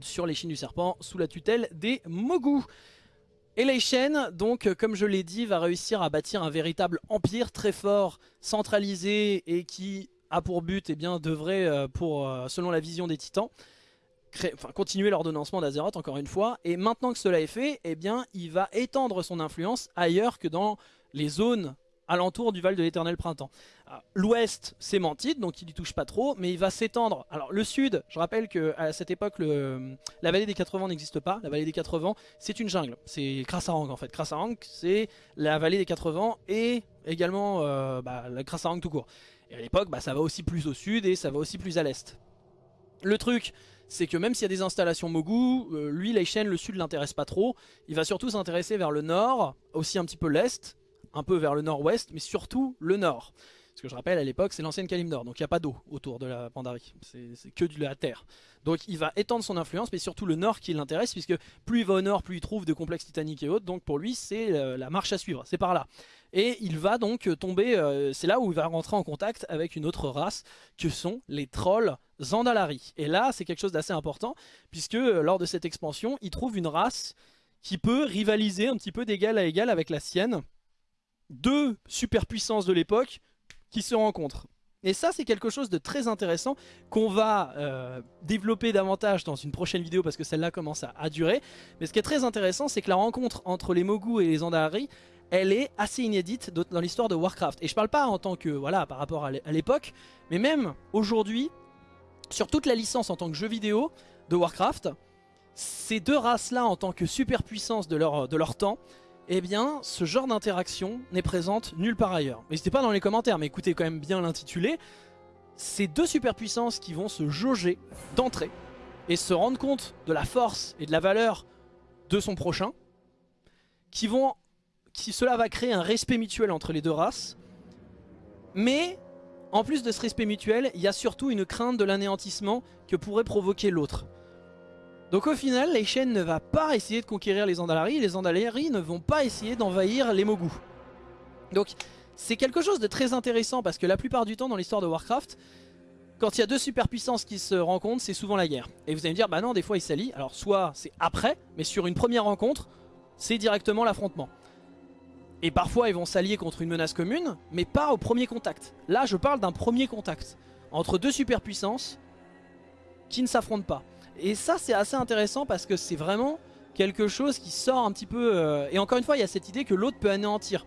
sur les chines du serpent sous la tutelle des Mogu. Et Leishen, donc euh, comme je l'ai dit, va réussir à bâtir un véritable empire très fort, centralisé et qui a pour but, et eh bien, devrait, euh, euh, selon la vision des titans, continuer l'ordonnancement d'Azeroth encore une fois. Et maintenant que cela est fait, eh bien, il va étendre son influence ailleurs que dans les zones alentour du Val de l'Éternel Printemps. L'ouest, c'est Mantide, donc il y touche pas trop, mais il va s'étendre. Alors le sud, je rappelle qu'à cette époque, la vallée des 80 n'existe pas. La vallée des 80, c'est une jungle. C'est Krasarang en fait. Krasarang, c'est la vallée des 80 et également euh, bah, la Krasarang tout court. Et à l'époque, bah, ça va aussi plus au sud et ça va aussi plus à l'est. Le truc, c'est que même s'il y a des installations Mogu, euh, lui, Leishen, le sud l'intéresse pas trop. Il va surtout s'intéresser vers le nord, aussi un petit peu l'est, un peu vers le nord-ouest, mais surtout le nord. Ce que je rappelle, à l'époque, c'est l'ancienne Kalimdor, donc il n'y a pas d'eau autour de la Pandarie, c'est que de la terre. Donc il va étendre son influence, mais surtout le nord qui l'intéresse, puisque plus il va au nord, plus il trouve de complexes titaniques et autres, donc pour lui, c'est euh, la marche à suivre, c'est par là. Et il va donc tomber, euh, c'est là où il va rentrer en contact avec une autre race, que sont les trolls Zandalari. Et là, c'est quelque chose d'assez important, puisque euh, lors de cette expansion, il trouve une race qui peut rivaliser un petit peu d'égal à égal avec la sienne. Deux superpuissances de l'époque qui se rencontrent. Et ça c'est quelque chose de très intéressant qu'on va euh, développer davantage dans une prochaine vidéo parce que celle-là commence à, durer. Mais ce qui est très intéressant c'est que la rencontre entre les Mogu et les Andalari, elle est assez inédite dans l'histoire de Warcraft. Et je parle pas en tant que, voilà, par rapport à l'époque, mais même aujourd'hui, sur toute la licence en tant que jeu vidéo de Warcraft, ces deux races-là en tant que superpuissance de leur, de leur temps, eh bien, ce genre d'interaction n'est présente nulle part ailleurs. N'hésitez pas dans les commentaires, mais écoutez quand même bien l'intitulé. Ces deux superpuissances qui vont se jauger d'entrée et se rendre compte de la force et de la valeur de son prochain, qui vont, cela va créer un respect mutuel entre les deux races, mais en plus de ce respect mutuel, il y a surtout une crainte de l'anéantissement que pourrait provoquer l'autre. Donc au final, Shen ne va pas essayer de conquérir les Andalari, et les Andalari ne vont pas essayer d'envahir les Mogu. Donc c'est quelque chose de très intéressant parce que la plupart du temps dans l'histoire de Warcraft, quand il y a deux superpuissances qui se rencontrent, c'est souvent la guerre. Et vous allez me dire, bah non, des fois ils s'allient. Alors soit c'est après, mais sur une première rencontre, c'est directement l'affrontement. Et parfois ils vont s'allier contre une menace commune, mais pas au premier contact. Là je parle d'un premier contact, entre deux superpuissances qui ne s'affrontent pas. Et ça c'est assez intéressant parce que c'est vraiment quelque chose qui sort un petit peu... Euh, et encore une fois il y a cette idée que l'autre peut anéantir.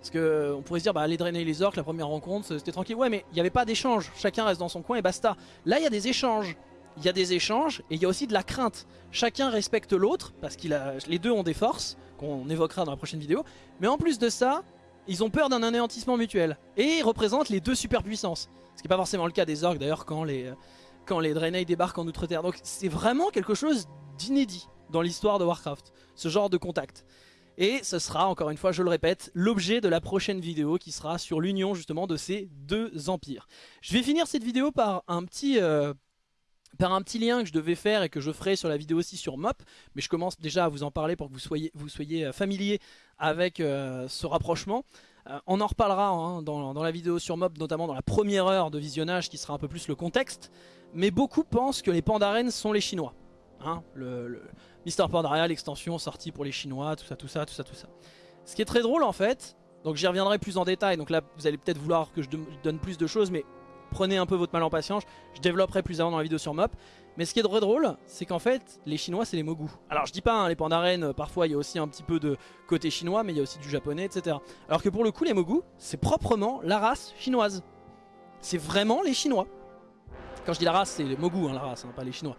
Parce que on pourrait se dire bah aller drainer les orques la première rencontre c'était tranquille. Ouais mais il n'y avait pas d'échange, chacun reste dans son coin et basta. Là il y a des échanges. Il y a des échanges et il y a aussi de la crainte. Chacun respecte l'autre parce que les deux ont des forces qu'on évoquera dans la prochaine vidéo. Mais en plus de ça, ils ont peur d'un anéantissement mutuel. Et ils représentent les deux superpuissances. Ce qui n'est pas forcément le cas des orques d'ailleurs quand les, quand les Draenei débarquent en Outre-Terre. Donc c'est vraiment quelque chose d'inédit dans l'histoire de Warcraft, ce genre de contact. Et ce sera, encore une fois, je le répète, l'objet de la prochaine vidéo qui sera sur l'union justement de ces deux empires. Je vais finir cette vidéo par un petit, euh, par un petit lien que je devais faire et que je ferai sur la vidéo aussi sur MOP, mais je commence déjà à vous en parler pour que vous soyez, vous soyez euh, familier avec euh, ce rapprochement. On en reparlera hein, dans, la vidéo sur MOP, notamment dans la première heure de visionnage qui sera un peu plus le contexte, mais beaucoup pensent que les Pandaren sont les Chinois. Hein, le, Mister Pandaria, l'extension sortie pour les Chinois, tout ça, tout ça, tout ça, tout ça. Ce qui est très drôle en fait, donc j'y reviendrai plus en détail, donc là vous allez peut-être vouloir que je donne plus de choses, mais prenez un peu votre mal en patience, je développerai plus avant dans la vidéo sur Mop. Mais ce qui est très drôle, c'est qu'en fait, les Chinois, c'est les Mogu. Alors je dis pas, hein, les Pandaren, euh, parfois il y a aussi un petit peu de côté chinois, mais il y a aussi du japonais, etc. Alors que pour le coup, les Mogu, c'est proprement la race chinoise. C'est vraiment les Chinois. Quand je dis la race, c'est les Mogu, hein, la race, hein, pas les Chinois.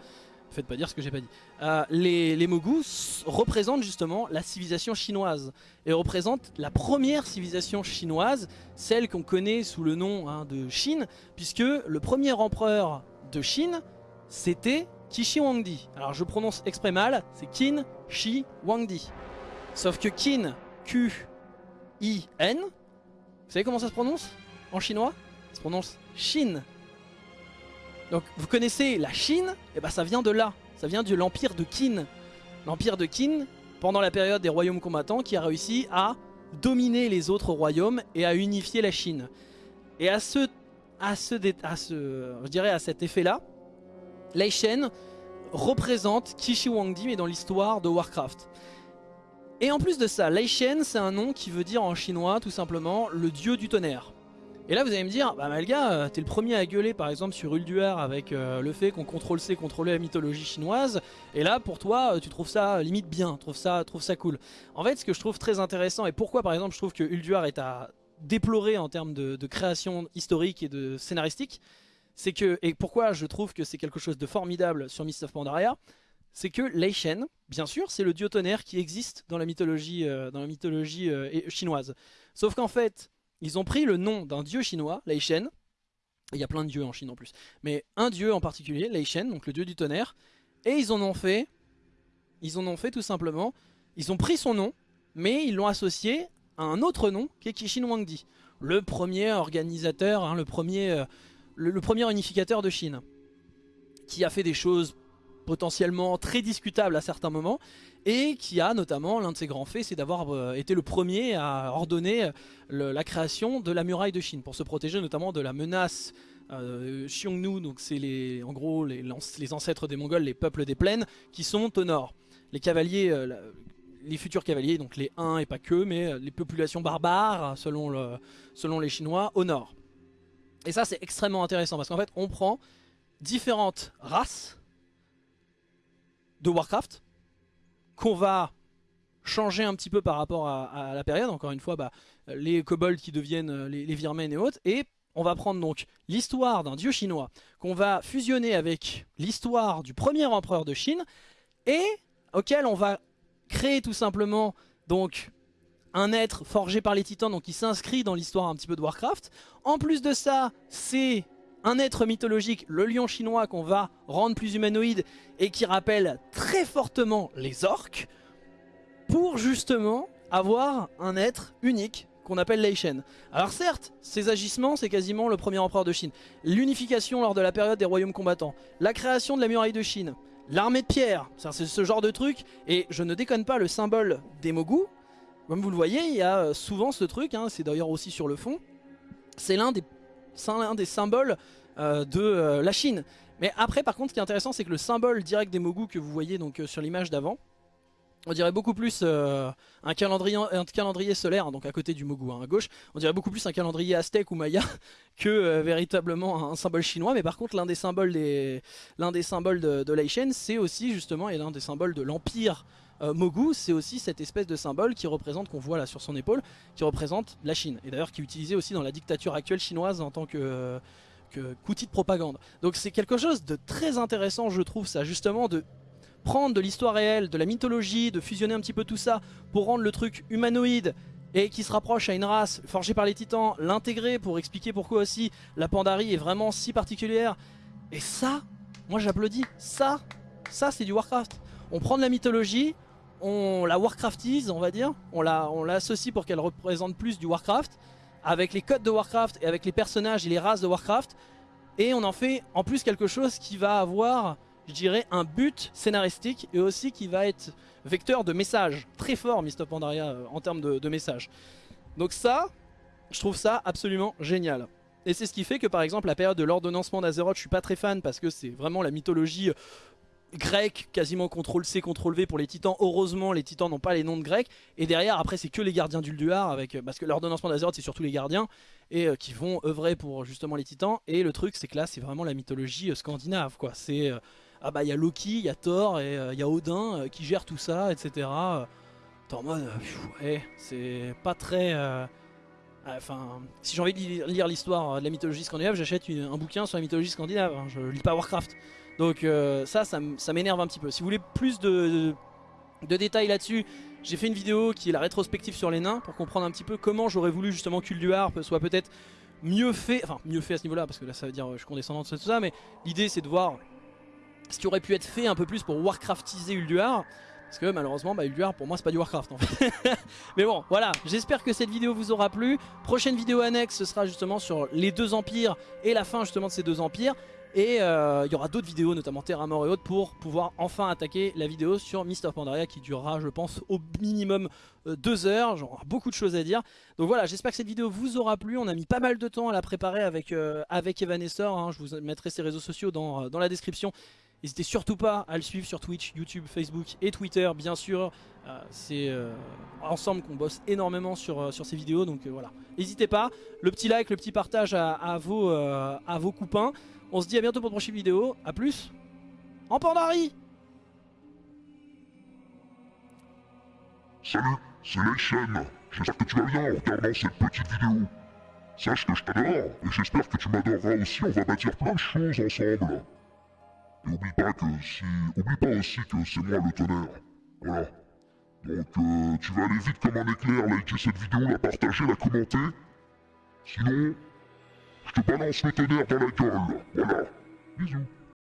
Faites pas dire ce que j'ai pas dit. Euh, les, les Mogus représentent justement la civilisation chinoise. Et représentent la première civilisation chinoise, celle qu'on connaît sous le nom hein, de Chine, puisque le premier empereur de Chine, c'était Qin Huangdi. Alors je prononce exprès mal, c'est Qin Shi Huangdi. Sauf que Qin, Q-I-N, vous savez comment ça se prononce? En chinois? Ça se prononce Shin. Donc vous connaissez la Chine, et eh ben ça vient de là, ça vient de l'empire de Qin. L'empire de Qin, pendant la période des royaumes combattants, qui a réussi à dominer les autres royaumes et à unifier la Chine. Et à ce je dirais à cet effet-là, Lei Shen représente Kishi Wangdi mais dans l'histoire de Warcraft. Et en plus de ça, Lei Shen c'est un nom qui veut dire en chinois tout simplement le dieu du tonnerre. Et là vous allez me dire, bah Malga, euh, t'es le premier à gueuler par exemple sur Ulduar avec euh, le fait qu'on contrôle C, contrôlait la mythologie chinoise, et là pour toi euh, tu trouves ça limite bien, trouve ça, trouve ça cool. En fait ce que je trouve très intéressant, et pourquoi par exemple je trouve que Ulduar est à déplorer en termes de, création historique et de scénaristique, c'est que, et pourquoi je trouve que c'est quelque chose de formidable sur Mist of Pandaria, c'est que Lei Shen, bien sûr, c'est le dieu tonnerre qui existe dans la mythologie, dans la mythologie chinoise. Sauf qu'en fait, ils ont pris le nom d'un dieu chinois, Lei Shen. Il y a plein de dieux en Chine en plus. Mais un dieu en particulier, Lei Shen, donc le dieu du tonnerre. Et ils en ont fait, ils en ont fait tout simplement, ils ont pris son nom, mais ils l'ont associé à un autre nom qui est Wangdi. Le premier organisateur, hein, euh, le premier unificateur de Chine. Qui a fait des choses potentiellement très discutable à certains moments, et qui a notamment, l'un de ses grands faits, c'est d'avoir euh, été le premier à ordonner euh, la création de la muraille de Chine, pour se protéger notamment de la menace euh, Xiongnu, donc c'est en gros les, ancêtres des Mongols, les peuples des plaines, qui sont au nord. Les cavaliers, les futurs cavaliers, donc les 1 et pas que, mais les populations barbares, selon, selon les Chinois, au nord. Et ça c'est extrêmement intéressant, parce qu'en fait on prend différentes races de Warcraft, qu'on va changer un petit peu par rapport à, la période, encore une fois, bah, les kobolds qui deviennent euh, les, les virmen et autres, et on va prendre donc l'histoire d'un dieu chinois qu'on va fusionner avec l'histoire du premier empereur de Chine et auquel on va créer tout simplement donc un être forgé par les titans. Donc qui s'inscrit dans l'histoire un petit peu de Warcraft. En plus de ça, c'est un être mythologique, le lion chinois qu'on va rendre plus humanoïde et qui rappelle très fortement les orques pour justement avoir un être unique qu'on appelle Lei Shen. Alors certes, ces agissements, c'est quasiment le premier empereur de Chine. L'unification lors de la période des royaumes combattants, la création de la muraille de Chine, l'armée de pierre, c'est ce genre de truc. Et je ne déconne pas, le symbole des Mogu, comme vous le voyez, il y a euh, souvent ce truc, hein, c'est d'ailleurs aussi sur le fond, c'est l'un des, des, symboles euh, de euh, la Chine. Mais après, par contre, ce qui est intéressant, c'est que le symbole direct des Mogu que vous voyez donc sur l'image d'avant, on dirait beaucoup plus euh, un, calendrier, un solaire, donc à côté du Mogu hein, à gauche, on dirait beaucoup plus un calendrier aztèque ou maya *laughs* que euh, véritablement un, symbole chinois. Mais par contre, l'un des symboles, des, des symboles de, de c'est aussi justement, et l'un des symboles de l'empire euh, Mogu, c'est aussi cette espèce de symbole qui représente, qu'on voit là sur son épaule, qui représente la Chine. Et d'ailleurs qui est utilisé aussi dans la dictature actuelle chinoise en tant que qu'outil de propagande. Donc c'est quelque chose de très intéressant je trouve ça justement de prendre de l'histoire réelle, de la mythologie, de fusionner un petit peu tout ça pour rendre le truc humanoïde et qui se rapproche à une race forgée par les titans, l'intégrer pour expliquer pourquoi aussi la Pandarie est vraiment si particulière. Et ça, moi j'applaudis, ça, ça c'est du Warcraft. On prend de la mythologie, on la Warcraftise on va dire, on l'associe pour qu'elle représente plus du Warcraft, avec les codes de Warcraft et avec les personnages et les races de Warcraft, et on en fait en plus quelque chose qui va avoir je dirais, un but scénaristique et aussi qui va être vecteur de messages. Très fort, Mr. Pandaria, euh, en termes de, messages. Donc ça, je trouve ça absolument génial. Et c'est ce qui fait que par exemple la période de l'ordonnancement d'Azeroth, je suis pas très fan parce que c'est vraiment la mythologie euh, grecque, quasiment CTRL-C, CTRL-V pour les titans. Heureusement, les titans n'ont pas les noms de grecs. Et derrière, après, c'est que les gardiens d'Ulduar, avec, euh, parce que l'ordonnancement d'Azeroth, c'est surtout les gardiens, et qui vont œuvrer pour justement les titans. Et le truc, c'est que là, c'est vraiment la mythologie scandinave, quoi. C'est ah bah il y a Loki, il y a Thor et euh, il y a Odin euh, qui gère tout ça, etc. T'es en mode, ouais, c'est pas très... Enfin, si j'ai envie de lire l'histoire de la mythologie scandinave, j'achète un bouquin sur la mythologie scandinave, hein. je lis pas Warcraft. Donc euh, ça, ça, m'énerve un petit peu. Si vous voulez plus de, détails là-dessus, j'ai fait une vidéo qui est la rétrospective sur les nains pour comprendre un petit peu comment j'aurais voulu justement Harp soit peut-être mieux fait, enfin mieux fait à ce niveau-là parce que là ça veut dire je suis condescendant de tout ça, mais l'idée c'est de voir ce qui aurait pu être fait un peu plus pour Warcraftiser Ulduar. Parce que malheureusement, bah, Ulduar pour moi c'est pas du Warcraft en fait. *laughs* Mais bon, voilà, j'espère que cette vidéo vous aura plu. Prochaine vidéo annexe, ce sera justement sur les deux empires et la fin justement de ces deux empires. Et euh, il y aura d'autres vidéos, notamment Terra Mort et autres, pour pouvoir enfin attaquer la vidéo sur Mist Pandaria qui durera, je pense, au minimum euh, deux heures. J'aurai beaucoup de choses à dire. Donc voilà, j'espère que cette vidéo vous aura plu. On a mis pas mal de temps à la préparer avec, euh, avec Evanessor. Hein. Je vous mettrai ses réseaux sociaux dans, dans la description. N'hésitez surtout pas à le suivre sur Twitch, YouTube, Facebook et Twitter bien sûr. Euh, c'est euh, ensemble qu'on bosse énormément sur, euh, sur ces vidéos donc voilà. N'hésitez pas, le petit like, le petit partage à, vos, à vos copains. On se dit à bientôt pour une prochaine vidéo. A plus en Pandari
Salut, c'est Leishen. J'espère que tu vas bien en regardant cette petite vidéo. Sache que je t'adore et j'espère que tu m'adoreras aussi. On va bâtir plein de choses ensemble. Et oublie pas que si. Oublie pas aussi que c'est moi le tonnerre. Voilà. Donc euh, tu vas aller vite comme un éclair, liker cette vidéo, la partager, la commenter. Sinon, te balance le tonnerre dans la gueule. Voilà. Bisous.